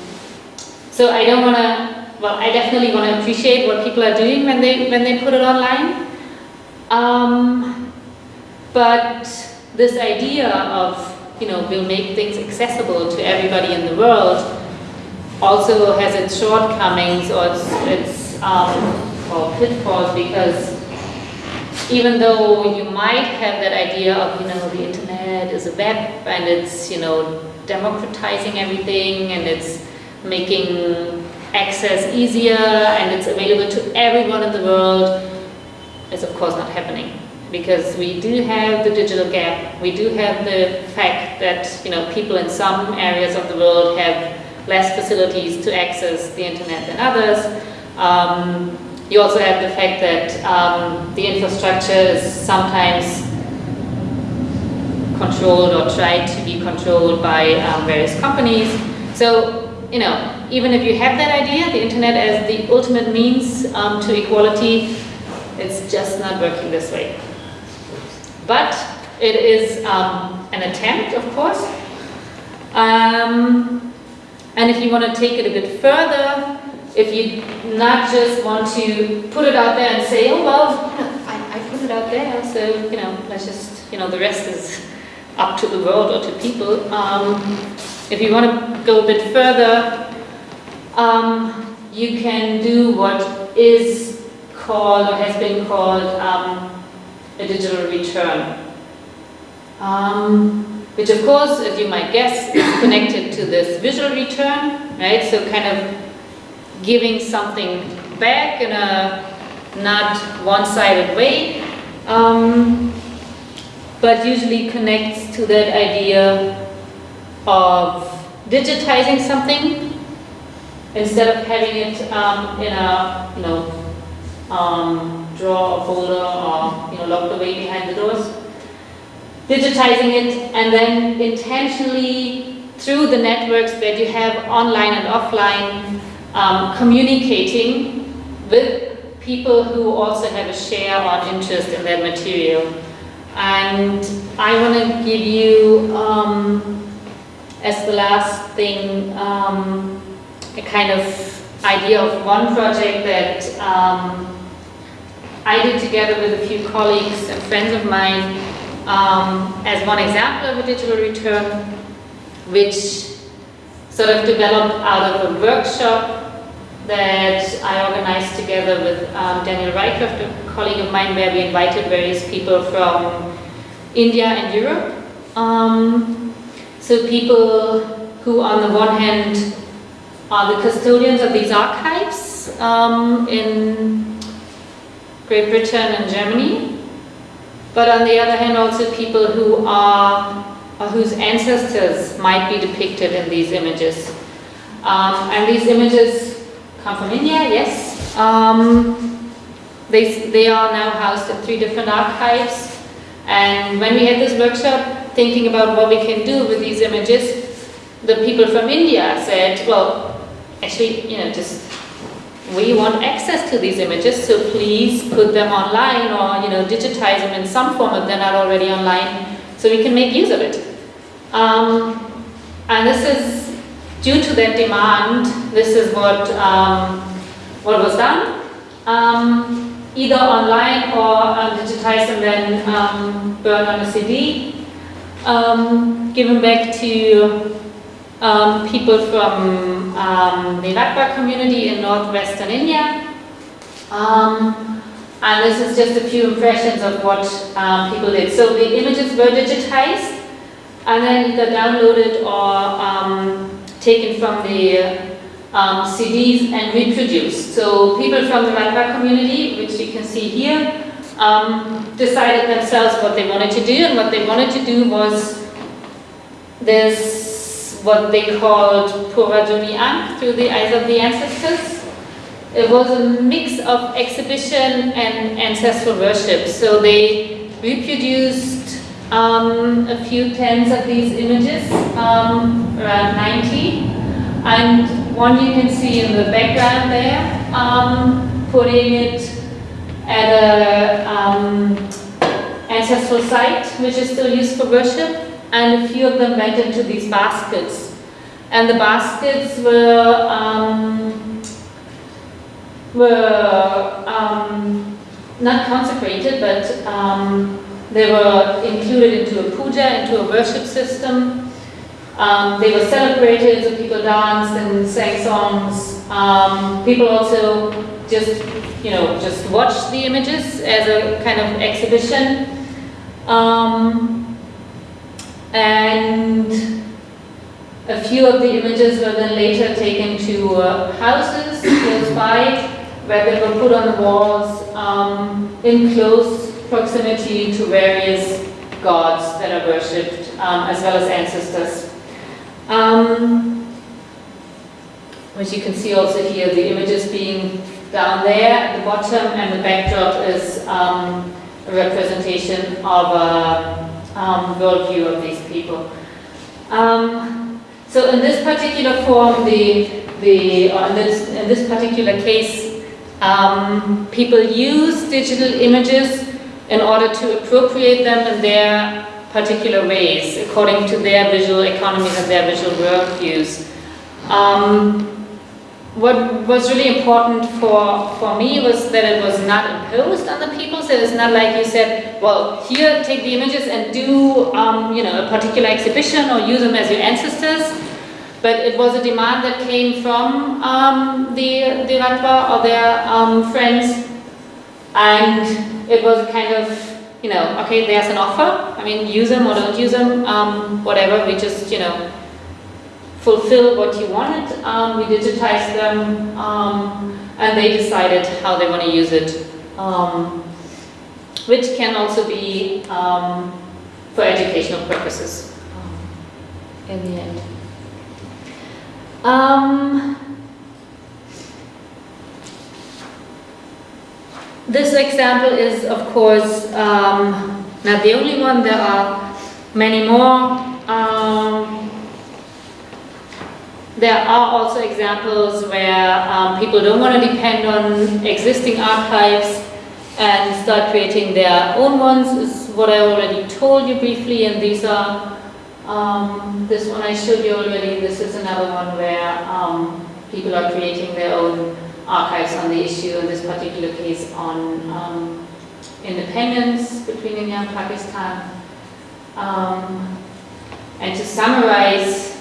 so I don't want to, well, I definitely want to appreciate what people are doing when they when they put it online. Um, but this idea of, you know, we'll make things accessible to everybody in the world also has its shortcomings or its, its um, pitfalls because even though you might have that idea of, you know, the internet is a web and it's, you know, democratizing everything and it's making access easier and it's available to everyone in the world, is of course not happening. Because we do have the digital gap, we do have the fact that, you know, people in some areas of the world have less facilities to access the internet than others. Um, you also have the fact that um, the infrastructure is sometimes controlled or tried to be controlled by um, various companies. So, you know, even if you have that idea, the internet as the ultimate means um, to equality, it's just not working this way. But it is um, an attempt, of course. Um, and if you want to take it a bit further, if you not just want to put it out there and say, oh well, [LAUGHS] I, I put it out there, so you know, let's just, you know, the rest is up to the world or to people. Um, if you want to go a bit further, um, you can do what is called or has been called um, a digital return. Um, which of course, as you might guess, is connected to this visual return, right? So kind of giving something back in a not one-sided way, um, but usually connects to that idea of digitizing something instead of having it um, in a, you know, um, drawer or folder or, you know, locked away behind the doors. Digitizing it and then intentionally through the networks that you have online and offline um, communicating with people who also have a share or interest in that material. And I want to give you, um, as the last thing, um, a kind of idea of one project that um, I did together with a few colleagues and friends of mine um, as one example of a digital return, which sort of developed out of a workshop that I organized together with um, Daniel Rycroft, a colleague of mine, where we invited various people from India and Europe. Um, so people who on the one hand are the custodians of these archives um, in Great Britain and Germany, but on the other hand also people who are or whose ancestors might be depicted in these images. Um, and these images come from India, yes. Um, they, they are now housed in three different archives. And when we had this workshop, thinking about what we can do with these images, the people from India said, well, actually, you know, just we want access to these images, so please put them online or, you know, digitize them in some form if they're not already online, so we can make use of it. Um, and this is due to that demand, this is what, um, what was done. Um, either online or uh, digitized and then um, burned on a CD. Um, given back to um, people from the Rakba community in northwestern India. Um, and this is just a few impressions of what um, people did. So the images were digitized and then either downloaded or um, taken from the um, CDs and reproduced. So people from the Rakba community, which you can see here, decided themselves what they wanted to do and what they wanted to do was this what they called Puraduni Ankh, through the eyes of the ancestors. It was a mix of exhibition and ancestral worship. So they reproduced um, a few tens of these images, um, around 90. And one you can see in the background there, um, putting it at an um, ancestral site, which is still used for worship and a few of them went into these baskets. And the baskets were um, were um, not consecrated, but um, they were included into a puja, into a worship system. Um, they were celebrated, so people danced and sang songs. Um, people also just, you know, just watched the images as a kind of exhibition. Um, and a few of the images were then later taken to uh, houses close by where they were put on the walls um, in close proximity to various gods that are worshipped um, as well as ancestors. Um, which you can see also here, the images being down there at the bottom and the backdrop is um, a representation of a um, worldview of these people. Um, so in this particular form, the, the, uh, in, this, in this particular case, um, people use digital images in order to appropriate them in their particular ways, according to their visual economies and their visual worldviews. Um, what was really important for, for me was that it was not imposed on the people. So it's not like you said, well, here, take the images and do, um, you know, a particular exhibition or use them as your ancestors. But it was a demand that came from um, the, the or their um, friends. And it was kind of, you know, okay, there's an offer. I mean, use them or don't use them, um, whatever. We just, you know, fulfill what you wanted. Um, we digitized them um, and they decided how they want to use it. Um, which can also be for educational purposes in the end. Um, this example is of course not the only one, there are many more. There are also examples where um, people don't want to depend on existing archives and start creating their own ones is what I already told you briefly and these are um, this one I showed you already. This is another one where um, people are creating their own archives on the issue in this particular case on um, independence between India and Pakistan. Um, and to summarize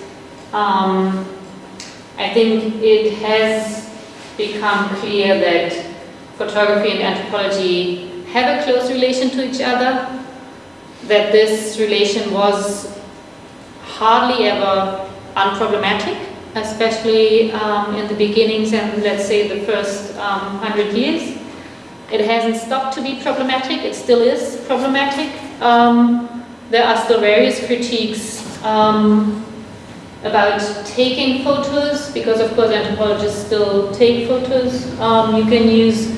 um, I think it has become clear that photography and anthropology have a close relation to each other, that this relation was hardly ever unproblematic, especially um, in the beginnings and let's say the first um, hundred years. It hasn't stopped to be problematic, it still is problematic. Um, there are still various critiques um, about taking photos, because of course anthropologists still take photos. Um, you can use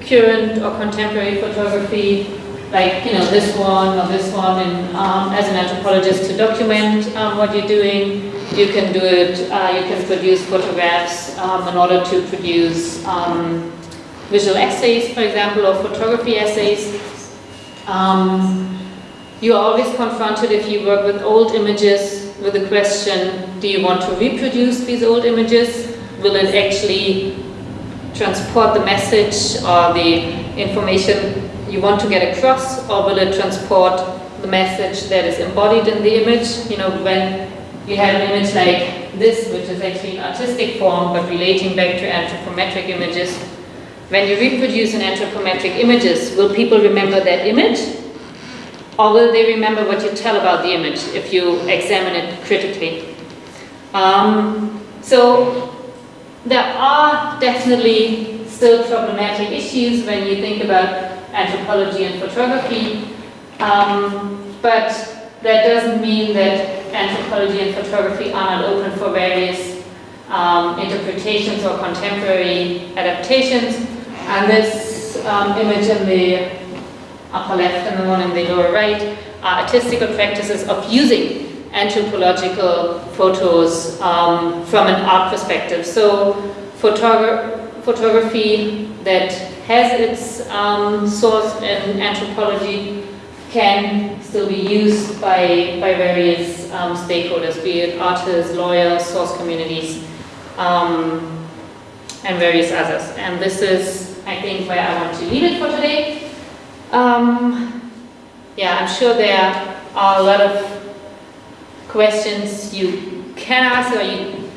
current or contemporary photography, like you know this one or this one, and um, as an anthropologist to document um, what you're doing. You can do it. Uh, you can produce photographs um, in order to produce um, visual essays, for example, or photography essays. Um, you are always confronted if you work with old images with the question, do you want to reproduce these old images? Will it actually transport the message or the information you want to get across or will it transport the message that is embodied in the image? You know, when you have an image like this, which is actually an artistic form but relating back to anthropometric images, when you reproduce an anthropometric images, will people remember that image? Or will they remember what you tell about the image if you examine it critically? Um, so there are definitely still problematic issues when you think about anthropology and photography, um, but that doesn't mean that anthropology and photography are not open for various um, interpretations or contemporary adaptations. And this um, image in the upper left and the one in the lower right are artistical practices of using anthropological photos um, from an art perspective. So photogra photography that has its um, source in anthropology can still be used by, by various um, stakeholders, be it artists, lawyers, source communities, um, and various others. And this is, I think, where I want to leave it for today. Um, yeah, I'm sure there are a lot of questions you can ask or you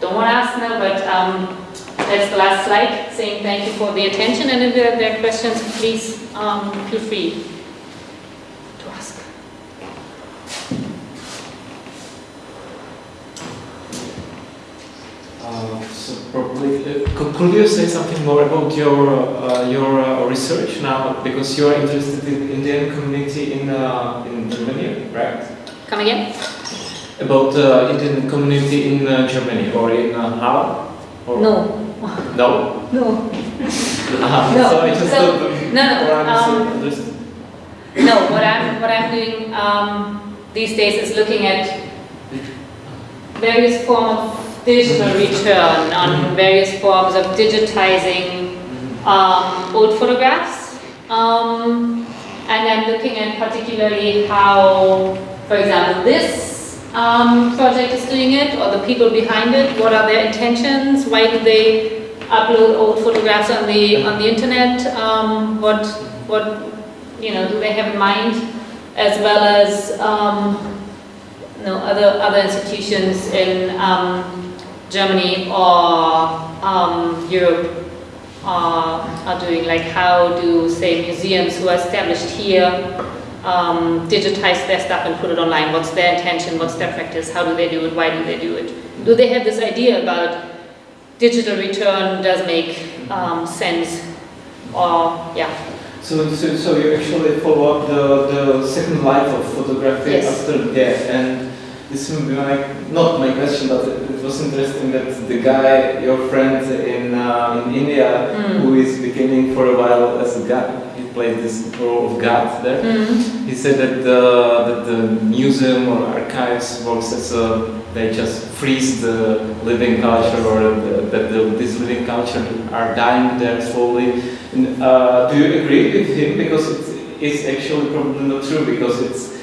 don't want to ask now, but um, that's the last slide saying thank you for the attention and if there are questions, please um, feel free to ask. Uh, so probably, uh, could, could you say something more about your uh, your uh, research now? Because you are interested in Indian community in uh, in Germany, right? Come again? About uh, Indian community in Germany or in Holland? Or No. No. No. Ah, No. So I just So- no, no, um. No, what I'm, what I'm doing um, these days is looking at various forms of digital return on various forms of digitizing um, old photographs. Um, and I'm looking at particularly how, for example, this um, project is doing it, or the people behind it, what are their intentions, why do they upload old photographs on the, on the internet, um, what, what, you know, do they have in mind, as well as, um, you know, other, other institutions in um, Germany or um, Europe are, are doing, like how do, say, museums who are established here um, digitize their stuff and put it online? What's their intention? What's their practice? How do they do it? Why do they do it? Do they have this idea about digital return does make um, sense? Or, yeah. So, so, so you actually follow up the, the second life of photography Yes. after death, and this will be my, not my question, but it, it was interesting that the guy, your friend in, uh, in India, Mm. who is beginning for a while as a god, he played this role of God there. Mm. He said that the, that the museum or archives works as a they just freeze the living culture or the, that the, this living culture are dying there slowly. And, uh, do you agree with him? Because it is actually probably not true because it's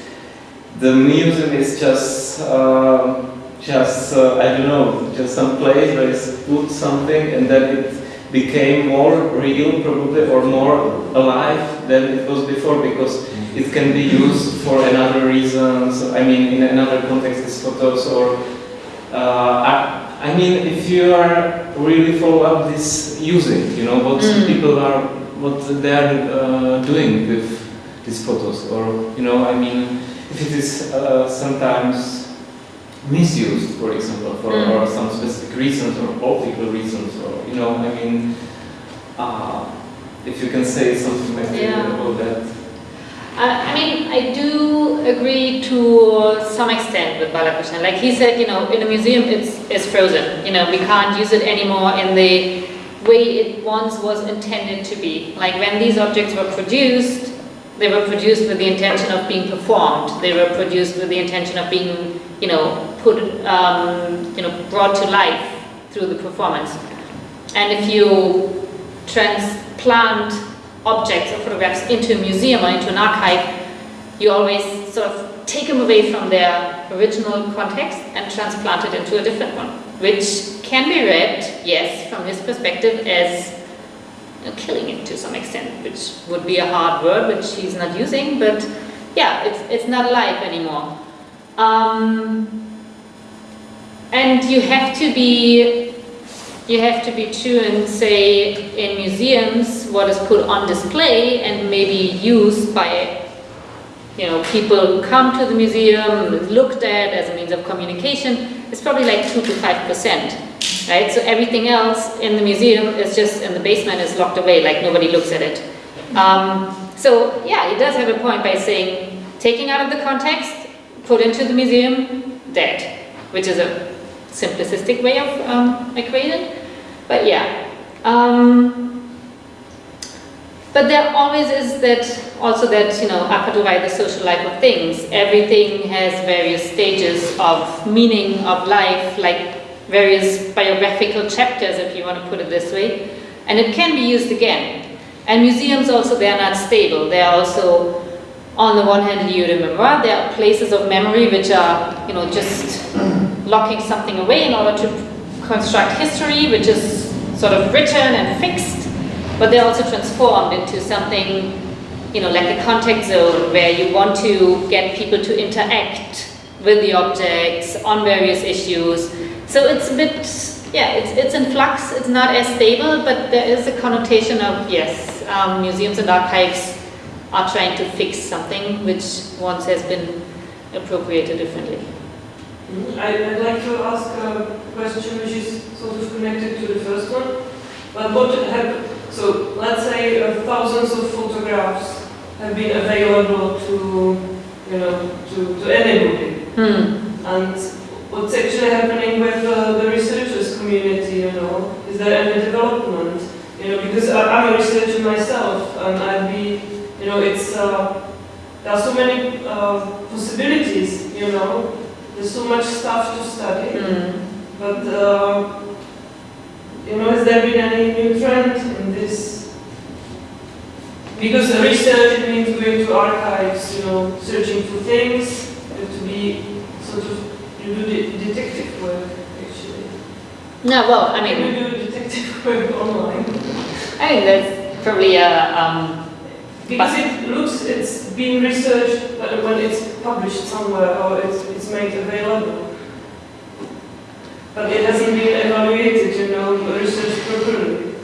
the museum is just uh, just uh, I don't know just some place where it's put something and then it became more real probably or more alive than it was before because it can be used for another reasons. I mean, in another context, as photos or uh, I, I mean, if you are really follow up this using, you know, what Mm. people are, what they are uh, doing with these photos, or you know, I mean, if it is uh, sometimes misused, for example, for Mm. or some specific reasons or political reasons, or you know, I mean, uh, if you can say something like Yeah. about that. I I mean, I do agree to some extent with Balakrishnan. Like he said, you know, in a museum it's, it's frozen. You know, we can't use it anymore in the way it once was intended to be. Like when these objects were produced, they were produced with the intention of being performed. They were produced with the intention of being, you know, put, um, you know, brought to life through the performance. And if you transplant objects or photographs into a museum or into an archive, you always sort of take them away from their original context and transplant it into a different one, which can be read, yes, from his perspective as you know, killing it to some extent, which would be a hard word, which he's not using, but yeah, it's, it's not alive anymore. Um, and you have to be you have to be true and say in museums what is put on display and maybe used by you know people who come to the museum looked at as a means of communication is probably like 2 to 5 percent right? So everything else in the museum is just in the basement is locked away like nobody looks at it. Um, so yeah it does have a point by saying taking out of the context put into the museum dead which is a simplistic way of um, equating. But yeah. Um, but there always is that, also that, you know, Appadurai, the social life of things. Everything has various stages of meaning of life, like various biographical chapters, if you want to put it this way. And it can be used again. And museums also, they are not stable. They are also, on the one hand, you remember, there are places of memory which are, you know, just locking something away in order to construct history, which is sort of written and fixed, but they're also transformed into something, you know, like a contact zone where you want to get people to interact with the objects on various issues. So it's a bit, yeah, it's, it's in flux, it's not as stable, but there is a connotation of, yes, um, museums and archives are trying to fix something which once has been appropriated differently. I, I'd like to ask a question which is sort of connected to the first one. But what happened? So let's say uh, thousands of photographs have been available to, you know, to, to anybody. Hmm. And what's actually happening with uh, the researchers community, you know? Is there any development? You know, because I, I'm a researcher myself, and you know, it's, uh, there are so many uh, possibilities, you know? There's so much stuff to study, Hmm. but, uh, you know, has there been any new trend in this? Because the research, it means going to archives, you know, searching for things, to be sort of, you do de- detective work, actually. No, well, I mean, you do detective work [LAUGHS] online. I think that's probably a, um, Because it looks, it's being researched but when it's published somewhere or it's, it's made available. But it hasn't been evaluated, you know, researched properly.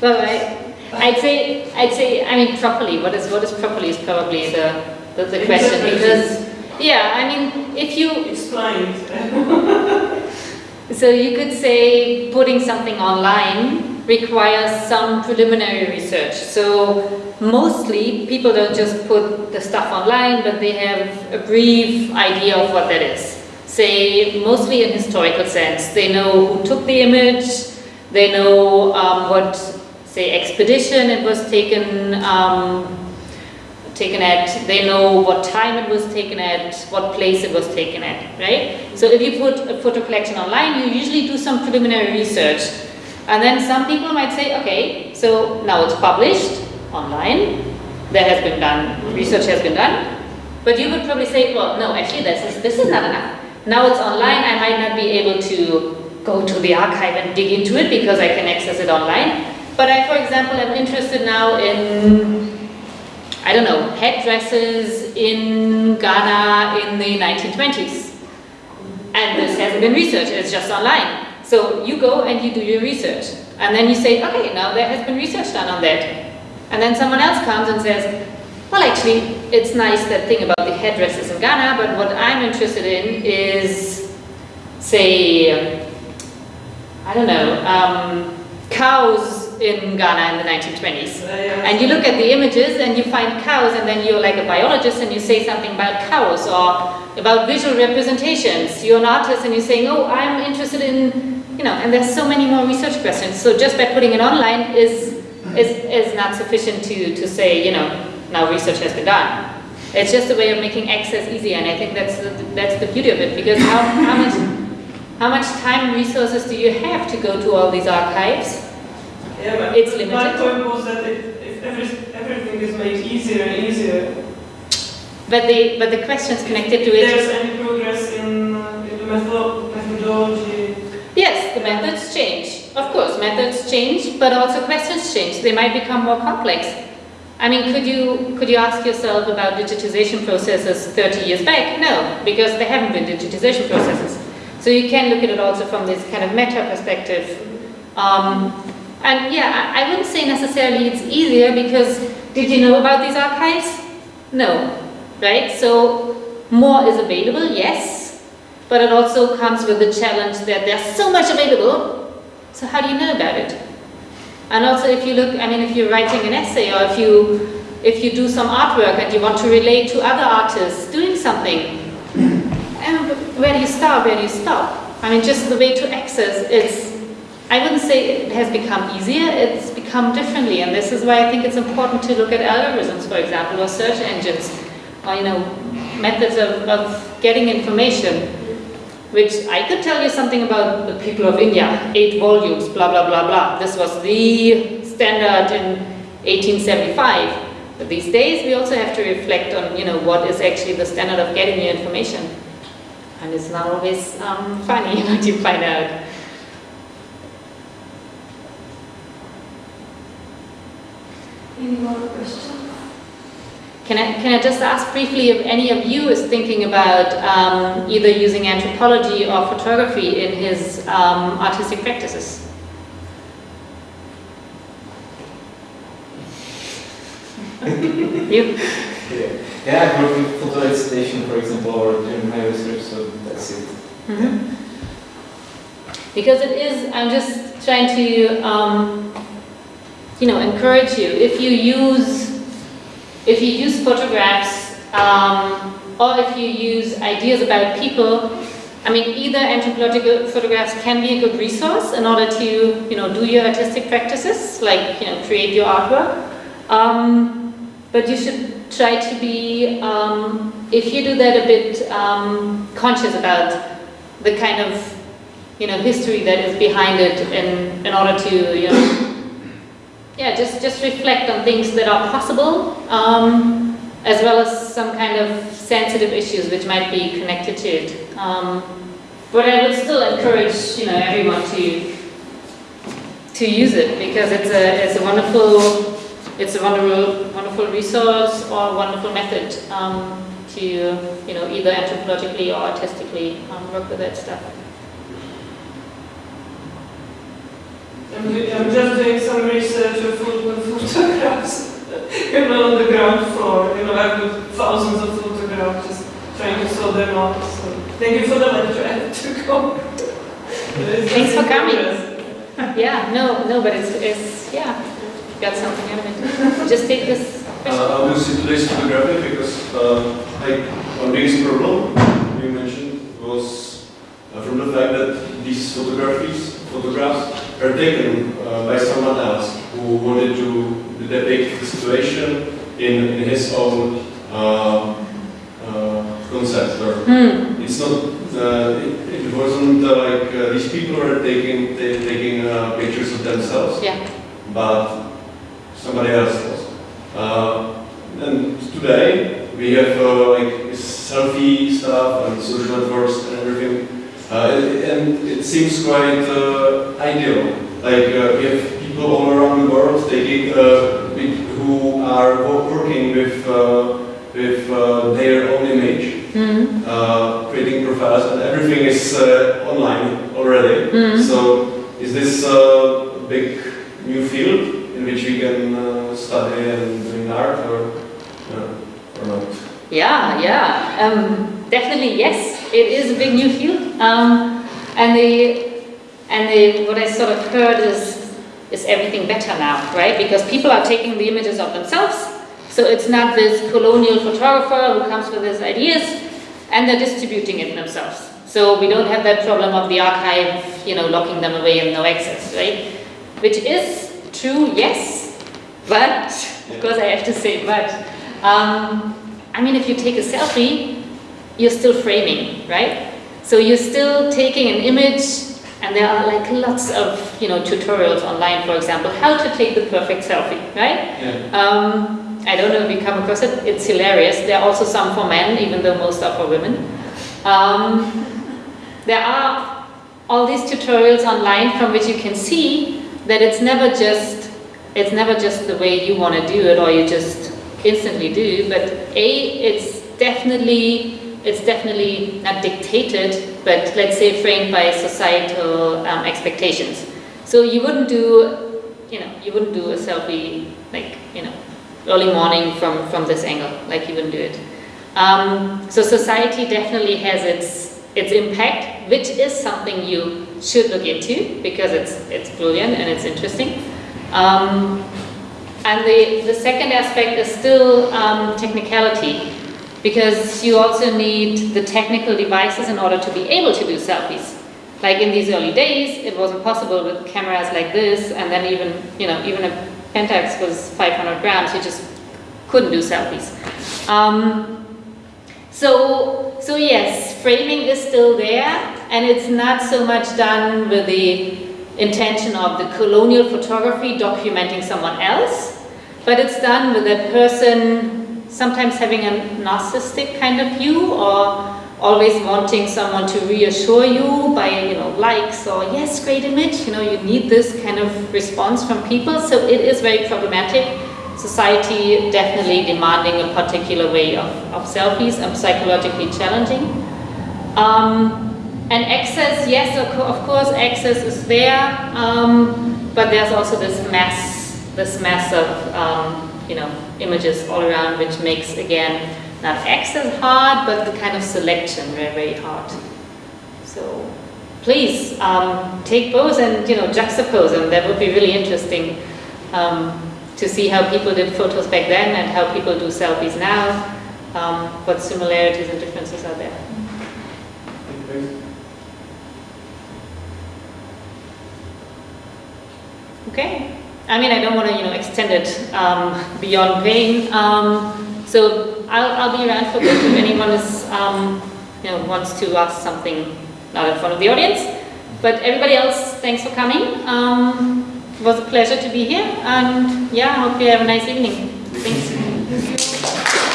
well, I, I'd say, I'd say, I mean, properly, what is, what is properly is probably the, the, the question, because, yeah, I mean, if you, Explained. [LAUGHS] so you could say putting something online requires some preliminary research. So mostly people don't just put the stuff online, but they have a brief idea of what that is. Say, mostly in historical sense, they know who took the image, they know um, what, say, expedition it was taken um, taken at, they know what time it was taken at, what place it was taken at, right? So if you put a photo collection online, you usually do some preliminary research. And then some people might say, okay, so now it's published online, there has been done, research has been done, but you would probably say, well, no, actually this is, this is not enough. Now it's online, I might not be able to go to the archive and dig into it because I can access it online. But I, for example, am interested now in, I don't know, headdresses in Ghana in the 1920s. And this hasn't been researched, it's just online. So you go and you do your research. And then you say, okay, now there has been research done on that. And then someone else comes and says, well, actually, it's nice that thing about the headdresses in Ghana, but what I'm interested in is, say, I don't know, um, cows in Ghana in the 1920s. And you look at the images and you find cows and then you're like a biologist and you say something about cows or about visual representations. You're an artist and you're saying, oh, I'm interested in, you know, and there's so many more research questions. So just by putting it online is, is, is not sufficient to, to say, you know, now research has been done. It's just a way of making access easier, and I think that's the, that's the beauty of it, because how, how, much, how much time and resources do you have to go to all these archives? Yeah, but It's my point was that if, if every, everything is made easier and easier, But the, but the questions connected to if there's it, any progress in, uh, in the method, methodology, yes, the methods change. Of methods change, but also questions change. They might become more complex. I mean, could you, could you ask yourself about digitization processes 30 years back? No, because there haven't been digitization processes. So you can look at it also from this kind of meta perspective. Um, and yeah, I wouldn't say necessarily it's easier because did you know about these archives? No, right? So more is available, yes, but it also comes with the challenge that there's so much available, so how do you know about it? And also if you look, I mean, if you're writing an essay or if you, if you do some artwork and you want to relate to other artists doing something, and where do you start, where do you stop? I mean, just the way to access, it's, I wouldn't say it has become easier, it's become differently, and this is why I think it's important to look at algorithms, for example, or search engines, or, you know, methods of, of getting information, which I could tell you something about the people of India, eight volumes, blah, blah, blah, blah. This was the standard in 1875. But these days, we also have to reflect on, you know, what is actually the standard of getting your information. And it's not always um, funny [LAUGHS] what you find out. any more questions? Can I, can I just ask briefly if any of you is thinking about um, either using anthropology or photography in his um, artistic practices? you? Yeah, yeah I work with photo installation, for example, or doing my research, so that's it. Mhm. Because it is, I'm just trying to, um, you know, encourage you. If you use, if you use photographs, um, or if you use ideas about people, I mean, either anthropological photographs can be a good resource in order to, you know, do your artistic practices, like, you know, create your artwork. Um, but you should try to be, um, if you do that, a bit um, conscious about the kind of, you know, history that is behind it in, in order to, you know, yeah, just, just reflect on things that are possible, um, as well as some kind of sensitive issues which might be connected to it. Um, but I would still encourage, you know, everyone to, to use it because it's a, it's a wonderful, it's a wonderful, wonderful resource or wonderful method um, to, you know, either anthropologically or artistically um, work with that stuff. I'm, do- I'm just doing some research of photo- photographs, [LAUGHS] you know, on the ground floor. You know, I've got thousands of photographs, just trying to sort them out. So thank you for the lecture. I have to go. [LAUGHS] Thanks for coming. Yeah, no, no, but it's, it's yeah, got something out of it. Just take this question. Uh, I will see today's photography because uh, like one biggest problem you mentioned was uh, from the fact that these photographies, photographs are taken uh, by someone else who wanted to depict the situation in, in his own uh, uh, concept. Or Hmm. it's not. Uh, it, it wasn't uh, like uh, these people were taking taking uh, pictures of themselves, Yeah. but somebody else was. Uh, and today we have uh, like selfie stuff and social networks and everything, and- and it seems quite uh, ideal. Like uh, we have people all around the world taking uh, who are working with uh, with uh, their own image Hmm. uh, creating profiles, and everything is uh, online already. Mhm. So, is this a big new field in which we can uh, study and doing art, or uh, or not? Yeah, yeah, um, definitely yes. It is a big new field, um, and the and the what I sort of heard is is everything better now, right? Because people are taking the images of themselves, so it's not this colonial photographer who comes with his ideas, and they're distributing it themselves. So we don't have that problem of the archive, you know, locking them away and no access, right? Which is true, yes, but of course I have to say but. Um, I mean, if you take a selfie, you're still framing, right? So you're still taking an image, and there are like lots of you know tutorials online, for example, how to take the perfect selfie, right? Yeah. Um, I don't know if you come across it. It's hilarious. There are also some for men, even though most are for women. Um, there are all these tutorials online from which you can see that it's never just it's never just the way you want to do it or you just instantly do. But a it's definitely it's definitely not dictated, but let's say framed by societal um, expectations. So you wouldn't do you know you wouldn't do a selfie like you know early morning from from this angle like you wouldn't do it. Um, so society definitely has its its impact, which is something you should look into because it's it's brilliant and it's interesting. Um, and the, the second aspect is still um, technicality because you also need the technical devices in order to be able to do selfies. Like in these early days, it wasn't possible with cameras like this, and then even you know even a Pentax was 500 grams, you just couldn't do selfies. Um, so, so yes, framing is still there, and it's not so much done with the intention of the colonial photography documenting someone else, but it's done with a person sometimes having a narcissistic kind of view or always wanting someone to reassure you by you know likes or yes great image you know you need this kind of response from people so it is very problematic society definitely demanding a particular way of, of selfies and psychologically challenging. Um, and access, yes, of, course, access is there, um, but there's also this mass, this mass of, um, you know, images all around, which makes, again, not access hard, but the kind of selection very, very hard. So, please, um, take both and, you know, juxtapose them. That would be really interesting. Um, to see how people did photos back then and how people do selfies now, um, what similarities and differences are there. Okay. I mean, I don't want to, you know, extend it um, beyond pain. Um, so I'll, I'll be around for bit if anyone is, um, you know, wants to ask something not in front of the audience. But everybody else, thanks for coming. Um, it was a pleasure to be here, and yeah, I hope you have a nice evening. Thanks.